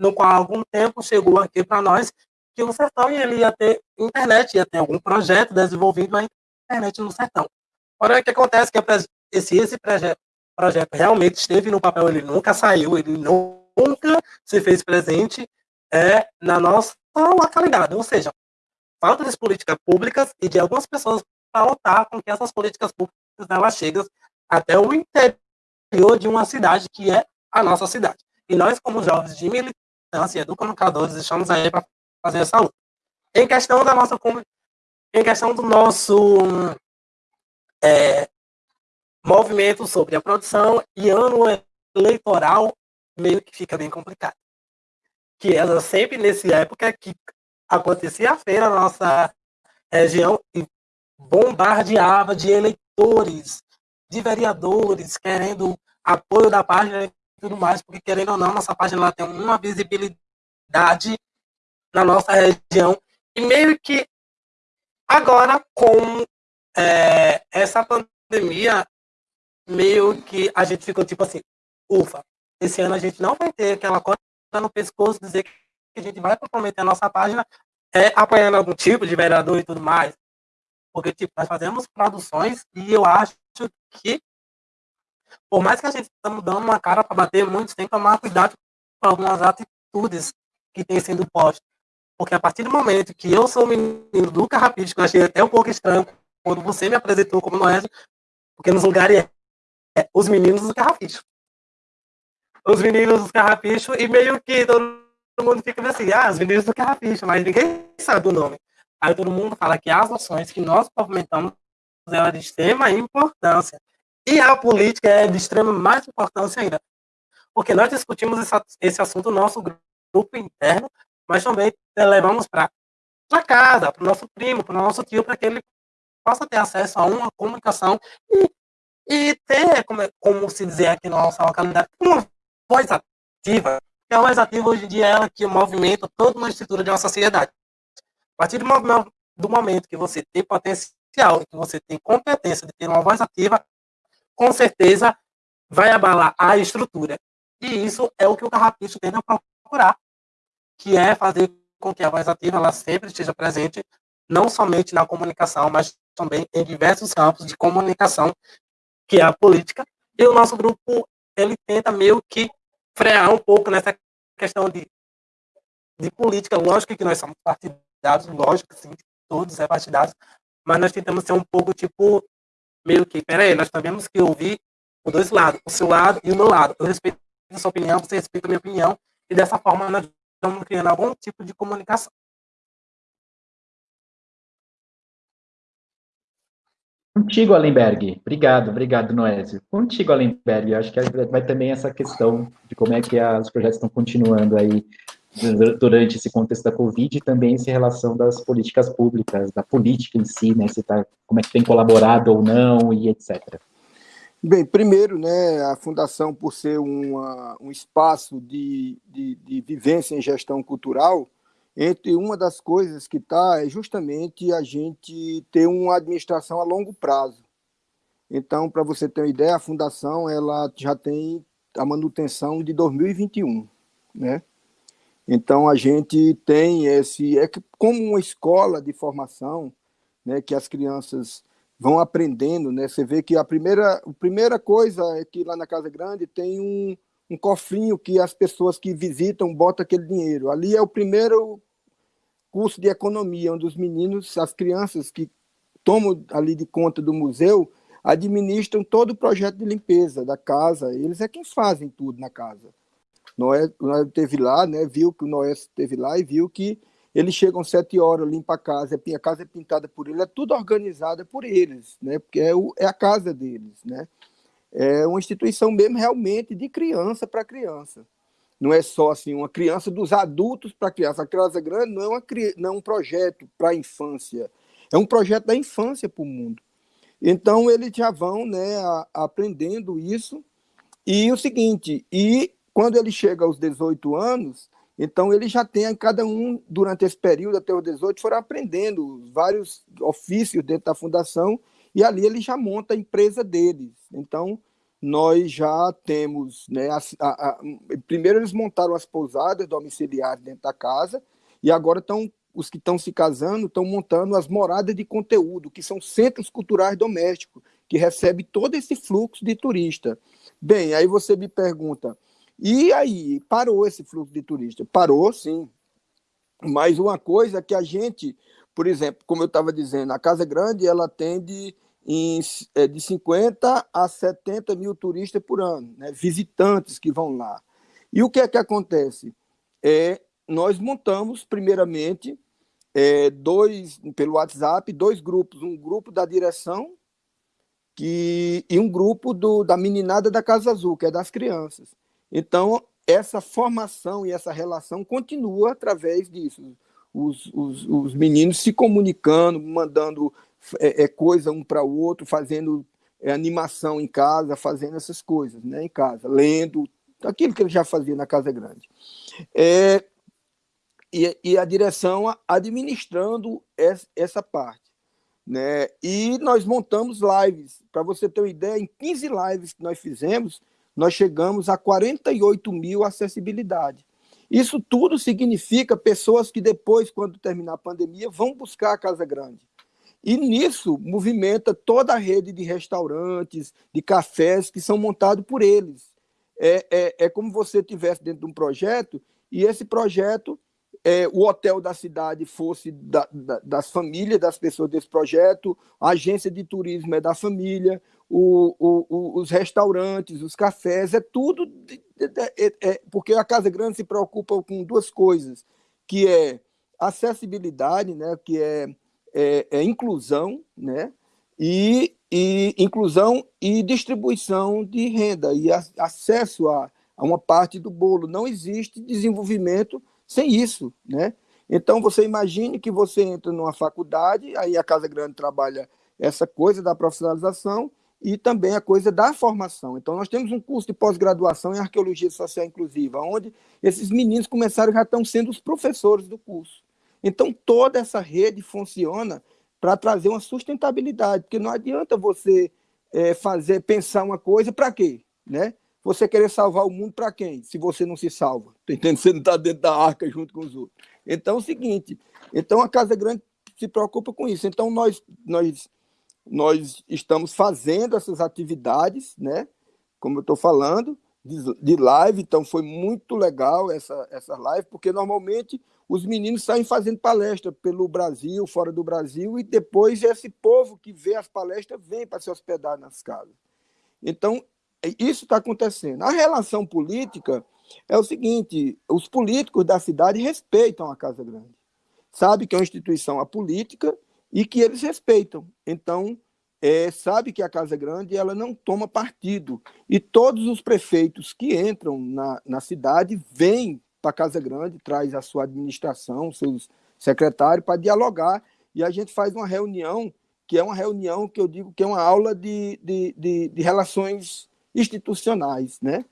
no qual algum tempo chegou aqui para nós que o sertão ele ia ter internet, ia ter algum projeto desenvolvido a internet no sertão. Ora, o que acontece que esse, esse projeto, projeto realmente esteve no papel, ele nunca saiu, ele nunca se fez presente é, na nossa localidade. Ou seja, falta de políticas públicas e de algumas pessoas para lutar com que essas políticas públicas elas cheguem até o interior de uma cidade que é a nossa cidade. E nós, como jovens de então, assim, educomunicadores, estamos aí para fazer essa luta. Em questão da nossa em questão do nosso é, movimento sobre a produção e ano eleitoral, meio que fica bem complicado. Que ela sempre nessa época que acontecia a feira na nossa região e bombardeava de eleitores, de vereadores, querendo apoio da página tudo mais, porque querendo ou não, nossa página ela tem uma visibilidade na nossa região. E meio que agora, com é, essa pandemia, meio que a gente ficou tipo assim, ufa, esse ano a gente não vai ter aquela no pescoço, dizer que a gente vai comprometer a nossa página é, apoiando algum tipo de vereador e tudo mais. Porque, tipo, nós fazemos produções e eu acho que, por mais que a gente esteja dando uma cara para bater, muitos têm que tomar cuidado com algumas atitudes que têm sido postas. Porque a partir do momento que eu sou o menino do Carrapicho, eu achei até um pouco estranho quando você me apresentou como Noé, porque nos lugares é, os meninos do Carrapicho. Os meninos do Carrapicho, e meio que todo mundo fica assim, ah, os meninos do Carrapicho, mas ninguém sabe o nome. Aí todo mundo fala que as ações que nós movimentamos é de extrema importância. E a política é de extrema mais importância ainda. Porque nós discutimos esse, assunto no nosso grupo interno, mas também levamos para casa, para o nosso primo, para o nosso tio, para que ele possa ter acesso a uma comunicação e, e ter, como, como se dizer aqui na nossa localidade, uma voz ativa. E a voz ativa hoje em dia é ela que movimenta toda uma estrutura de uma sociedade. A partir do, do momento que você tem potencial, que você tem competência de ter uma voz ativa, com certeza vai abalar a estrutura. E isso é o que o carrapicho tenta procurar, que é fazer com que a voz ativa ela sempre esteja presente, não somente na comunicação, mas também em diversos campos de comunicação, que é a política. E o nosso grupo ele tenta meio que frear um pouco nessa questão de, de política. Lógico que nós somos partidários, lógico, sim, todos é partidários, mas nós tentamos ser um pouco, tipo, meio que, peraí, nós temos que ouvir os dois lados, o seu lado e o meu lado. Eu respeito a sua opinião, você respeita a minha opinião, e dessa forma nós estamos criando algum tipo de comunicação. Contigo, Allenberg. Obrigado, obrigado, Noésio. Contigo, Allenberg. Eu acho que vai também essa questão de como é que os projetos estão continuando aí durante esse contexto da Covid e também essa relação das políticas públicas, da política em si, né, se tá, como é que tem colaborado ou não e etc. Bem, primeiro, né, a Fundação, por ser uma, um espaço de, de, de vivência em gestão cultural, entre uma das coisas que está é justamente a gente ter uma administração a longo prazo. Então, para você ter uma ideia, a Fundação ela já tem a manutenção de 2021, né? Então, a gente tem esse... É como uma escola de formação, né, que as crianças vão aprendendo, né? Você vê que a primeira, a primeira coisa é que lá na Casa Grande tem um, um cofrinho que as pessoas que visitam botam aquele dinheiro. Ali é o primeiro curso de economia, onde os meninos, as crianças que tomam ali de conta do museu, administram todo o projeto de limpeza da casa. Eles é quem fazem tudo na casa. Noé, Noé teve lá, né, viu que o Noé esteve lá e viu que eles chegam sete horas, limpa a casa, a casa é pintada por ele, é tudo organizado por eles, né, porque é, o, é a casa deles, né. É uma instituição mesmo realmente de criança para criança. Não é só assim uma criança dos adultos para criança. A criança grande não é, uma, não é um projeto para a infância, é um projeto da infância para o mundo. Então eles já vão né, a, aprendendo isso. E o seguinte, e quando ele chega aos 18 anos, então ele já tem, cada um, durante esse período, até os 18, foram aprendendo vários ofícios dentro da fundação, e ali ele já monta a empresa deles. Então, nós já temos, né, a, a, a, primeiro eles montaram as pousadas domiciliares dentro da casa, e agora estão os que estão se casando estão montando as moradas de conteúdo, que são centros culturais domésticos, que recebem todo esse fluxo de turista. Bem, aí você me pergunta, e aí, parou esse fluxo de turista? Parou, sim. Mas uma coisa que a gente, por exemplo, como eu estava dizendo, a Casa Grande ela atende em, é, de 50 a 70 mil turistas por ano, né? visitantes que vão lá. E o que é que acontece? É, nós montamos, primeiramente, é, dois, pelo WhatsApp, dois grupos, um grupo da direção que, e um grupo do, da meninada da Casa Azul, que é das crianças. Então, essa formação e essa relação continua através disso. Os, os, os meninos se comunicando, mandando é, é coisa um para o outro, fazendo é, animação em casa, fazendo essas coisas né, em casa, lendo, aquilo que ele já fazia na Casa Grande. É, e, e, a direção administrando essa parte. Né? E nós montamos lives, para você ter uma ideia, em 15 lives que nós fizemos, nós chegamos a 48 mil acessibilidade. Isso tudo significa pessoas que depois, quando terminar a pandemia, vão buscar a Casa Grande. E nisso movimenta toda a rede de restaurantes, de cafés que são montados por eles. É, é, é como você estivesse dentro de um projeto e esse projeto, é, o hotel da cidade fosse da, da, das famílias das pessoas desse projeto, a agência de turismo é da família, o, o, o, os restaurantes, os cafés, é tudo. De, de, é, é, porque a Casa Grande se preocupa com duas coisas, que é acessibilidade, né, que é é, é inclusão, né? E, e, inclusão e distribuição de renda e a, acesso a, a uma parte do bolo. Não existe desenvolvimento sem isso, né? Então, você imagine que você entra numa faculdade, aí a Casa Grande trabalha essa coisa da profissionalização e também a coisa da formação. Então, nós temos um curso de pós-graduação em Arqueologia Social Inclusiva, onde esses meninos começaram, já estão sendo os professores do curso. Então, toda essa rede funciona para trazer uma sustentabilidade, porque não adianta você é, fazer, pensar uma coisa para quê? Né? Você querer salvar o mundo para quem? Se você não se salva. Tá entendendo? Você não está dentro da arca junto com os outros. Então, é o seguinte, então a Casa Grande se preocupa com isso. Então, nós, nós, nós estamos fazendo essas atividades, né? como eu estou falando, de, de live, então foi muito legal essa, essa live, porque normalmente os meninos saem fazendo palestra pelo Brasil, fora do Brasil, e depois esse povo que vê as palestras vem para se hospedar nas casas. Então, isso está acontecendo. A relação política é o seguinte: os políticos da cidade respeitam a Casa Grande, sabe que é uma instituição apolítica e que eles respeitam. Então, é, sabe que a Casa Grande ela não toma partido. E todos os prefeitos que entram na, na cidade vêm para a Casa Grande, traz a sua administração, seus secretários, para dialogar, e a gente faz uma reunião, que é uma reunião que eu digo que é uma aula de, de, de, de relações institucionais, né?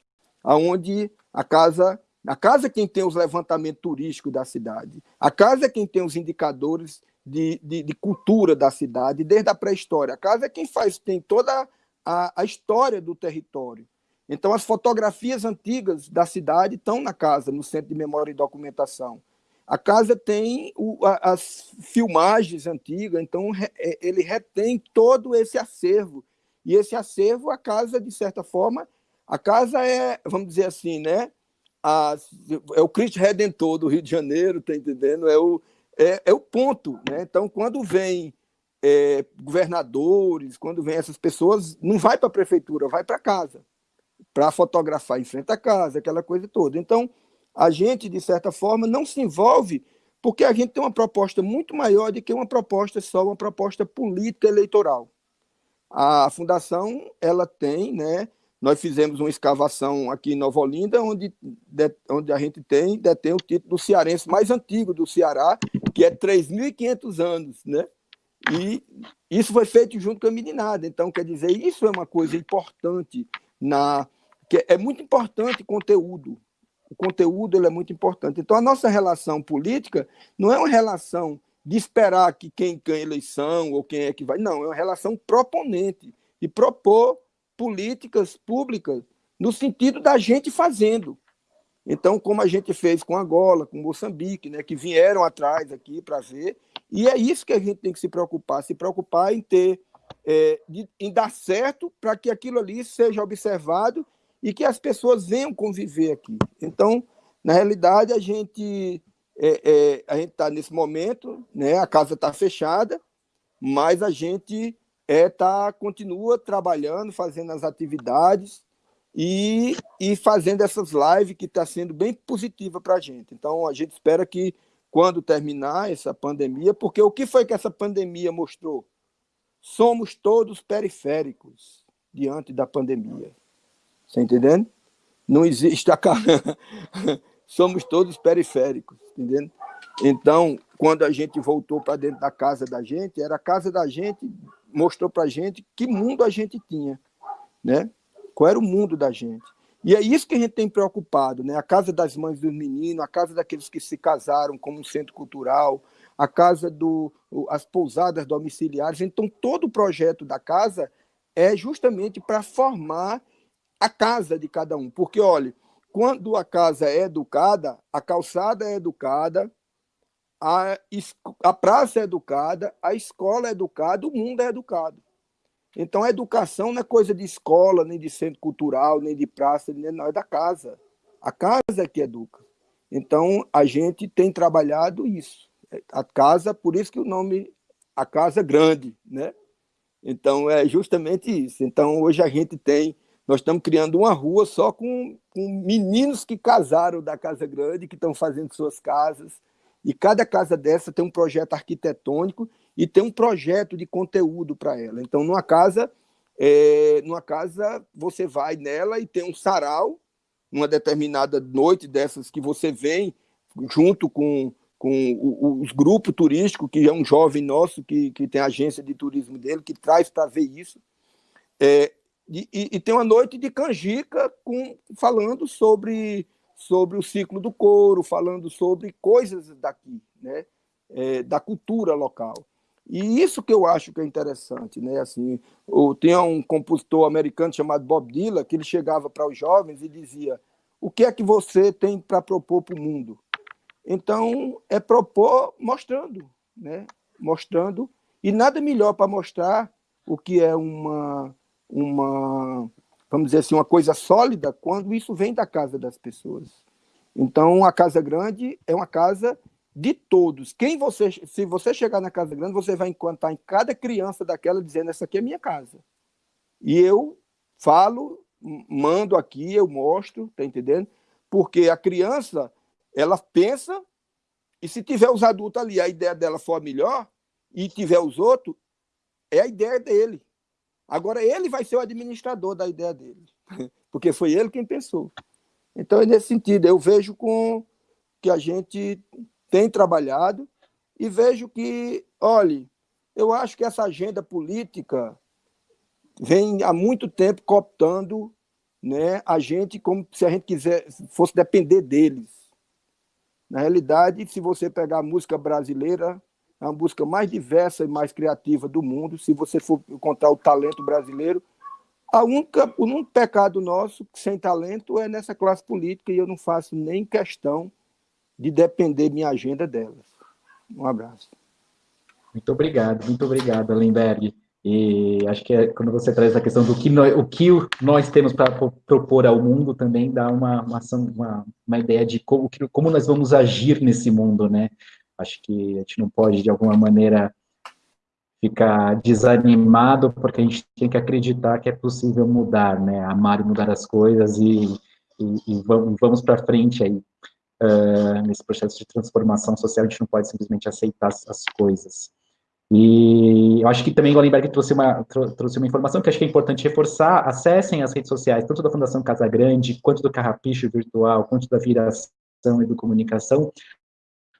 onde a casa, a casa é quem tem os levantamentos turísticos da cidade, a casa é quem tem os indicadores de, de, de cultura da cidade, desde a pré-história. A casa é quem faz, tem toda a, a história do território. Então, as fotografias antigas da cidade estão na casa, no Centro de Memória e Documentação. A casa tem o, a, as filmagens antigas, então re, é, ele retém todo esse acervo. E esse acervo, a casa, de certa forma, a casa é, vamos dizer assim, né? A, é o Cristo Redentor do Rio de Janeiro, tá entendendo? É o, é, é o ponto. Né? Então, quando vem é, governadores, quando vem essas pessoas, não vai para a prefeitura, vai para casa para fotografar em frente à casa, aquela coisa toda. Então, a gente, de certa forma, não se envolve porque a gente tem uma proposta muito maior do que uma proposta só, uma proposta política eleitoral. A fundação, ela tem, né, nós fizemos uma escavação aqui em Nova Olinda, onde, de, onde a gente tem, detém o título do cearense mais antigo do Ceará, que é 3.500 anos, né? E isso foi feito junto com a meninada. Então, quer dizer, isso é uma coisa importante na que é muito importante conteúdo. O conteúdo ele é muito importante. Então, a nossa relação política não é uma relação de esperar que quem ganha eleição ou quem é que vai. Não, é uma relação proponente e propor políticas públicas no sentido da gente fazendo. Então, como a gente fez com Angola, com Moçambique, né, que vieram atrás aqui para ver, e é isso que a gente tem que se preocupar, se preocupar em ter, é, de, em dar certo para que aquilo ali seja observado e que as pessoas venham conviver aqui. Então, na realidade, a gente é, é, a gente está nesse momento, né? A casa está fechada, mas a gente é, tá, continua trabalhando, fazendo as atividades e, e fazendo essas lives que está sendo bem positiva para a gente. Então, a gente espera que quando terminar essa pandemia, porque o que foi que essa pandemia mostrou? Somos todos periféricos diante da pandemia. Você entendendo? Não existe a somos todos periféricos, entendendo? Então, quando a gente voltou para dentro da casa da gente, era a casa da gente, mostrou para a gente que mundo a gente tinha, né? Qual era o mundo da gente. E é isso que a gente tem preocupado, né? A casa das mães dos meninos, a casa daqueles que se casaram como um centro cultural, a casa do as pousadas domiciliares. Então, todo o projeto da casa é justamente para formar a casa de cada um. Porque, olha, quando a casa é educada, a calçada é educada, a, a praça é educada, a escola é educada, o mundo é educado. Então, a educação não é coisa de escola, nem de centro cultural, nem de praça, nem, não, é da casa. A casa é que educa. Então, a gente tem trabalhado isso. A casa, por isso que o nome, a casa grande, né? Então, é justamente isso. Então, hoje a gente tem, nós estamos criando uma rua só com, com meninos que casaram da Casa Grande, que estão fazendo suas casas, e cada casa dessa tem um projeto arquitetônico e tem um projeto de conteúdo para ela. Então, numa casa, é, numa casa, você vai nela e tem um sarau, numa determinada noite dessas que você vem junto com, com os grupos turísticos, que é um jovem nosso que, que tem agência de turismo dele, que traz para ver isso. É, e, e, tem uma noite de canjica com, falando sobre, sobre o ciclo do couro, falando sobre coisas daqui, né? É, da cultura local. E isso que eu acho que é interessante, né? Assim, tinha um compositor americano chamado Bob Dylan que ele chegava para os jovens e dizia: "O que é que você tem para propor para o mundo?" Então, é propor mostrando, né? Mostrando e nada melhor para mostrar o que é uma uma vamos dizer assim, uma coisa sólida quando isso vem da casa das pessoas. Então, a casa grande é uma casa de todos. Quem você, se você chegar na casa grande, você vai encontrar em cada criança daquela dizendo essa aqui é minha casa. E eu falo, mando aqui, eu mostro, tá entendendo? Porque a criança, ela pensa e se tiver os adultos ali, a ideia dela for a melhor e tiver os outros, é a ideia dele. Agora ele vai ser o administrador da ideia dele, porque foi ele quem pensou. Então, é nesse sentido, eu vejo com que a gente tem trabalhado e vejo que, olhe, eu acho que essa agenda política vem há muito tempo cooptando né, a gente como se a gente quiser fosse depender deles. Na realidade, se você pegar a música brasileira, é a música mais diversa e mais criativa do mundo. Se você for encontrar o talento brasileiro, a única, o único pecado nosso sem talento é nessa classe política e eu não faço nem questão de depender minha agenda delas. Um abraço. Muito obrigado, muito obrigado, Alenberg. E acho que é, quando você traz a questão do que nós, o que nós temos para propor ao mundo também dá uma, uma, uma, uma ideia de como, como nós vamos agir nesse mundo, né? Acho que a gente não pode, de alguma maneira, ficar desanimado, porque a gente tem que acreditar que é possível mudar, né? Amar e mudar as coisas e, e, e vamos, vamos para frente aí uh, nesse processo de transformação social, a gente não pode simplesmente aceitar as, as coisas. E eu acho que também o Golenberg trouxe uma, trouxe uma informação que acho que é importante reforçar, acessem as redes sociais, tanto da Fundação Casa Grande, quanto do Carrapicho Virtual, quanto da Viração e do Comunicação,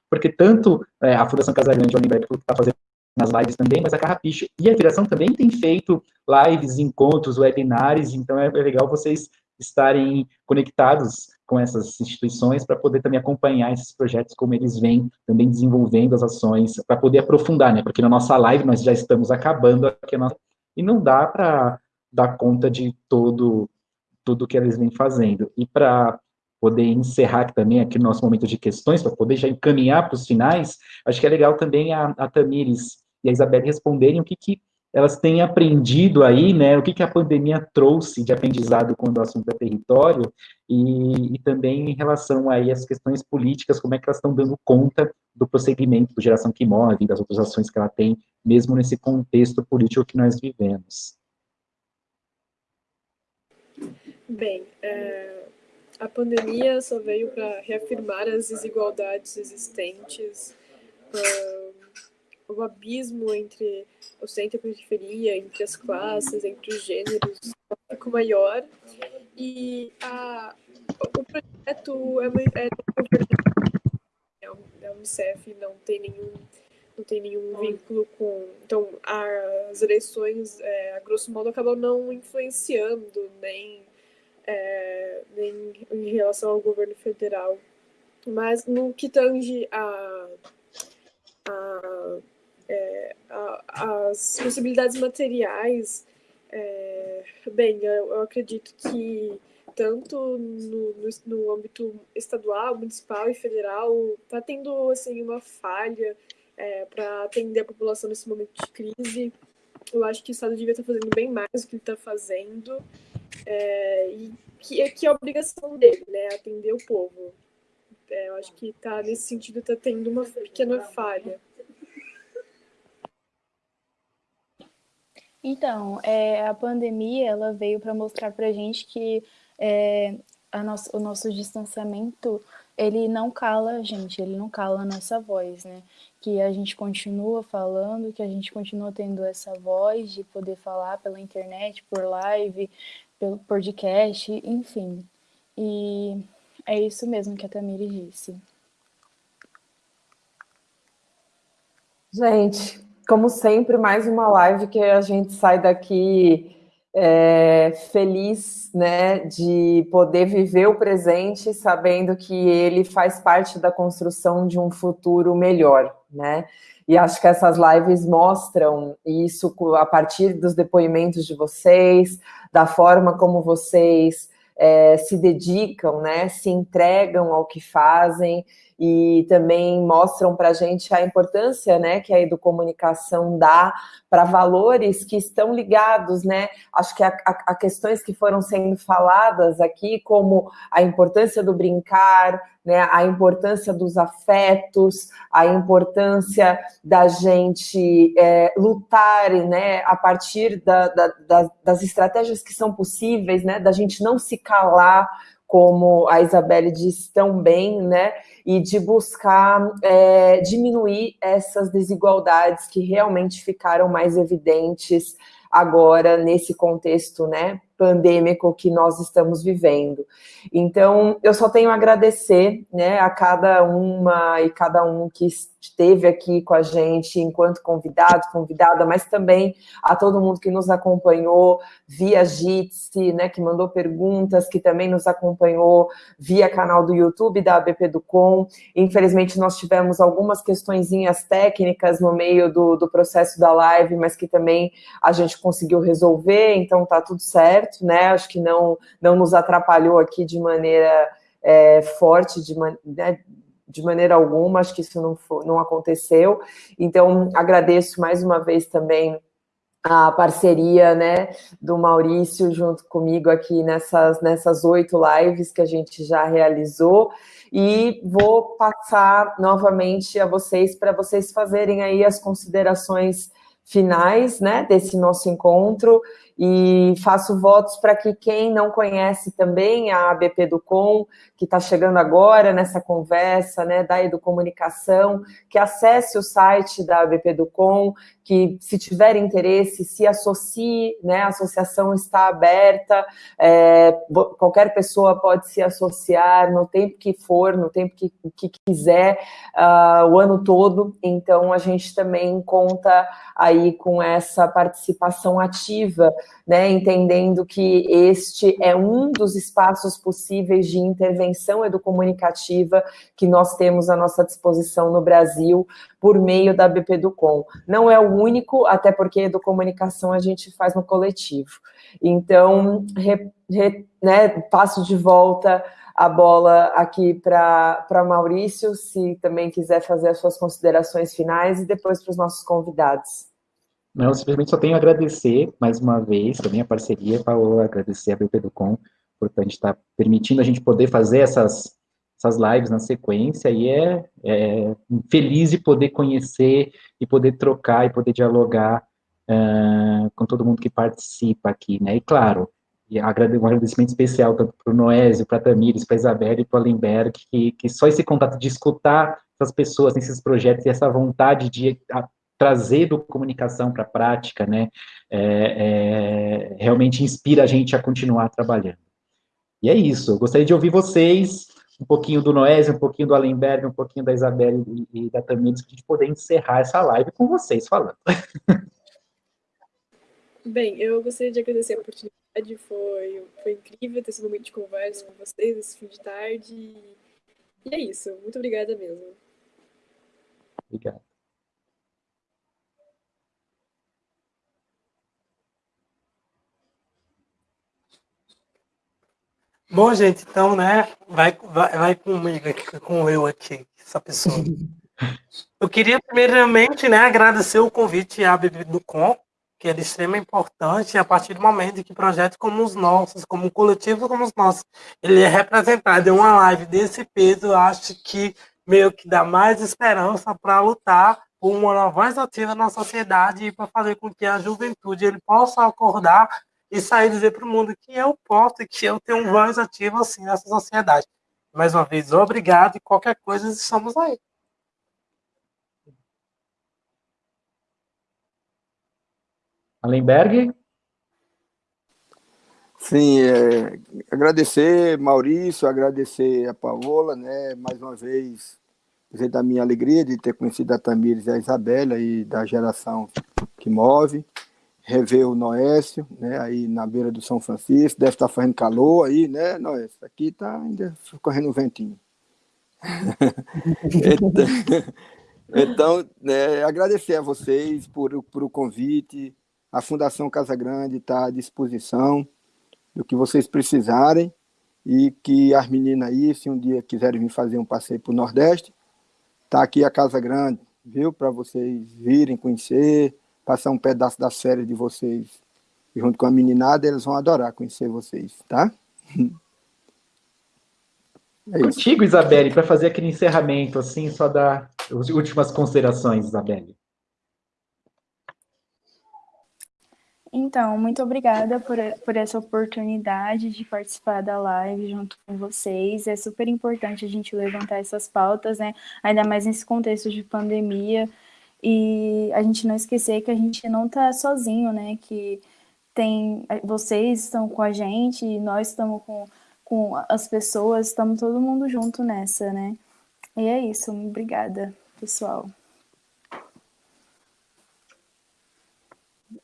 porque tanto é, a Fundação Casa Grande e o Golenberg está fazendo nas lives também, mas a Carrapicho e a Viração também tem feito lives, encontros, webinars, então é, é legal vocês estarem conectados com essas instituições para poder também acompanhar esses projetos, como eles vêm também desenvolvendo as ações, para poder aprofundar, né? Porque na nossa live nós já estamos acabando aqui nossa, e não dá para dar conta de todo tudo que eles vêm fazendo. E para poder encerrar também aqui o nosso momento de questões, para poder já encaminhar para os finais, acho que é legal também a, a Tamires e a Isabel responderem o que, que elas têm aprendido aí, né, o que, que a pandemia trouxe de aprendizado quando o assunto é território, e, e, também em relação aí às questões políticas, como é que elas estão dando conta do prosseguimento do Geração que Move, das outras ações que ela tem, mesmo nesse contexto político que nós vivemos. Bem, é, a pandemia só veio para reafirmar as desigualdades existentes, o abismo entre o centro e a periferia, entre as classes, entre os gêneros, ficou maior. E a, o projeto é, é, é a Unicef não tem nenhum não tem nenhum vínculo com então as eleições é, a grosso modo acabam não influenciando nem é, nem em relação ao governo federal mas no que tange a, a é, a, as possibilidades materiais, é, bem, eu, eu, acredito que tanto no, no, no âmbito estadual, municipal e federal, está tendo assim uma falha é, para atender a população nesse momento de crise. Eu acho que o Estado devia estar fazendo bem mais do que ele está fazendo, é, e que, que é a obrigação dele, né, atender o povo. É, eu acho que tá, nesse sentido está tendo uma pequena falha. Então, é, a pandemia ela veio para mostrar para gente que é, nosso, o nosso distanciamento ele não cala a gente, ele não cala a nossa voz, né? Que a gente continua falando, que a gente continua tendo essa voz de poder falar pela internet, por live, pelo podcast, enfim. E é isso mesmo que a Tamiri disse. Gente, como sempre, mais uma live que a gente sai daqui é, feliz né, de poder viver o presente, sabendo que ele faz parte da construção de um futuro melhor, né? E acho que essas lives mostram isso a partir dos depoimentos de vocês, da forma como vocês é, se dedicam, né, se entregam ao que fazem e também mostram para a gente a importância né, que a educomunicação dá para valores que estão ligados, né? Acho que a, a, a, questões que foram sendo faladas aqui, como a importância do brincar, né, a importância dos afetos, a importância da gente é, lutar né, a partir da, da, da, das estratégias que são possíveis, né, da gente não se calar como a Isabelle disse tão bem, né? E de buscar é, diminuir essas desigualdades que realmente ficaram mais evidentes agora nesse contexto, né? Pandêmico que nós estamos vivendo. Então, eu só tenho a agradecer né, a cada uma e cada um que esteve aqui com a gente enquanto convidado, convidada, mas também a todo mundo que nos acompanhou via Jitsi, né, que mandou perguntas, que também nos acompanhou via canal do YouTube da ABP do Com. Infelizmente, nós tivemos algumas questõezinhas técnicas no meio do, do processo da live, mas que também a gente conseguiu resolver, então tá tudo certo certo, né? Acho que não, não nos atrapalhou aqui de maneira é, forte, de, né, de maneira alguma, acho que isso não, foi, não aconteceu. Então, agradeço mais uma vez também a parceria né, do Maurício junto comigo aqui nessas nessas oito lives que a gente já realizou e vou passar novamente a vocês para vocês fazerem aí as considerações finais né, desse nosso encontro e faço votos para que quem não conhece também a ABP do Com, que está chegando agora nessa conversa, né, da Educomunicação, que acesse o site da ABP do Com, que se tiver interesse, se associe, né, a associação está aberta, é, qualquer pessoa pode se associar no tempo que for, no tempo que, que quiser, uh, o ano todo, então a gente também conta aí com essa participação ativa né, entendendo que este é um dos espaços possíveis de intervenção educomunicativa que nós temos à nossa disposição no Brasil por meio da BP do Com. Não é o único, até porque educomunicação a gente faz no coletivo. Então, re, re, né, passo de volta a bola aqui para Maurício, se também quiser fazer as suas considerações finais, e depois para os nossos convidados. Não, simplesmente só tenho a agradecer mais uma vez também a parceria, Paulo, agradecer a BP do Com por a gente estar tá permitindo a gente poder fazer essas, essas lives na sequência e é, é feliz de poder conhecer e poder trocar e poder dialogar uh, com todo mundo que participa aqui, né? E claro, um agradecimento especial tanto para o Noésio, para a Tamires, para a Isabela e para o Alenberg, que, que só esse contato de escutar essas pessoas nesses projetos e essa vontade de trazer do comunicação para a prática, né, é, é, realmente inspira a gente a continuar trabalhando. E é isso, eu gostaria de ouvir vocês, um pouquinho do Noésio, um pouquinho do Allenberg, um pouquinho da Isabelle e, e da Tamires, para a gente poder encerrar essa live com vocês falando. Bem, eu gostaria de agradecer a oportunidade, foi, foi incrível ter esse momento de conversa com vocês esse fim de tarde. E é isso, muito obrigada mesmo. Obrigado. Bom, gente, então, né, vai, vai, vai comigo aqui, com eu aqui, essa pessoa. Eu queria, primeiramente, né, agradecer o convite à Bebê do Com, que é de extrema importância a partir do momento que projetos como os nossos, como um coletivo como os nossos, ele é representado em uma live desse peso, eu acho que meio que dá mais esperança para lutar por uma voz ativa na sociedade e para fazer com que a juventude ele possa acordar e sair dizer para o mundo que eu posso e que eu tenho um voz ativa assim nessa sociedade. Mais uma vez, obrigado e qualquer coisa estamos aí. Allenberg? Sim, é, agradecer Maurício, agradecer a Paola, né, mais uma vez, dizer da minha alegria de ter conhecido a Tamires e a Isabela e da geração que move rever o Noécio, né, aí na beira do São Francisco, deve estar fazendo calor aí, né, Noécio? Aqui está ainda correndo um ventinho. então, então né, agradecer a vocês por, por o convite, a Fundação Casa Grande está à disposição do que vocês precisarem e que as meninas aí, se um dia quiserem vir fazer um passeio para o Nordeste, está aqui a Casa Grande, viu? Para vocês virem, conhecer, passar um pedaço da série de vocês junto com a meninada, eles vão adorar conhecer vocês, tá? É Contigo, Isabelle, para fazer aquele encerramento, assim, só dar as últimas considerações, Isabelle. Então, muito obrigada por, por essa oportunidade de participar da live junto com vocês. É super importante a gente levantar essas pautas, né? Ainda mais nesse contexto de pandemia e a gente não esquecer que a gente não está sozinho, né? Que tem vocês estão com a gente nós estamos com, com as pessoas, estamos todo mundo junto nessa, né? E é isso, obrigada, pessoal.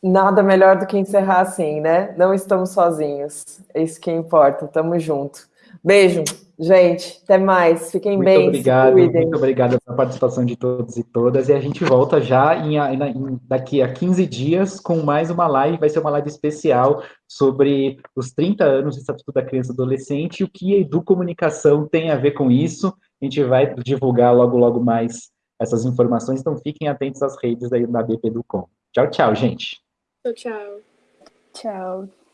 Nada melhor do que encerrar assim, né? Não estamos sozinhos. É isso que importa, tamo junto. Beijo. Gente, até mais. Fiquem muito bem. Obrigado, muito obrigado pela participação de todos e todas. E a gente volta já em, em, daqui a 15 dias com mais uma live. Vai ser uma live especial sobre os 30 anos do Estatuto da Criança e Adolescente e o que a Educomunicação tem a ver com isso. A gente vai divulgar logo, logo mais essas informações. Então fiquem atentos às redes aí da BP Educom. Tchau, tchau, gente. Tchau, tchau. Tchau.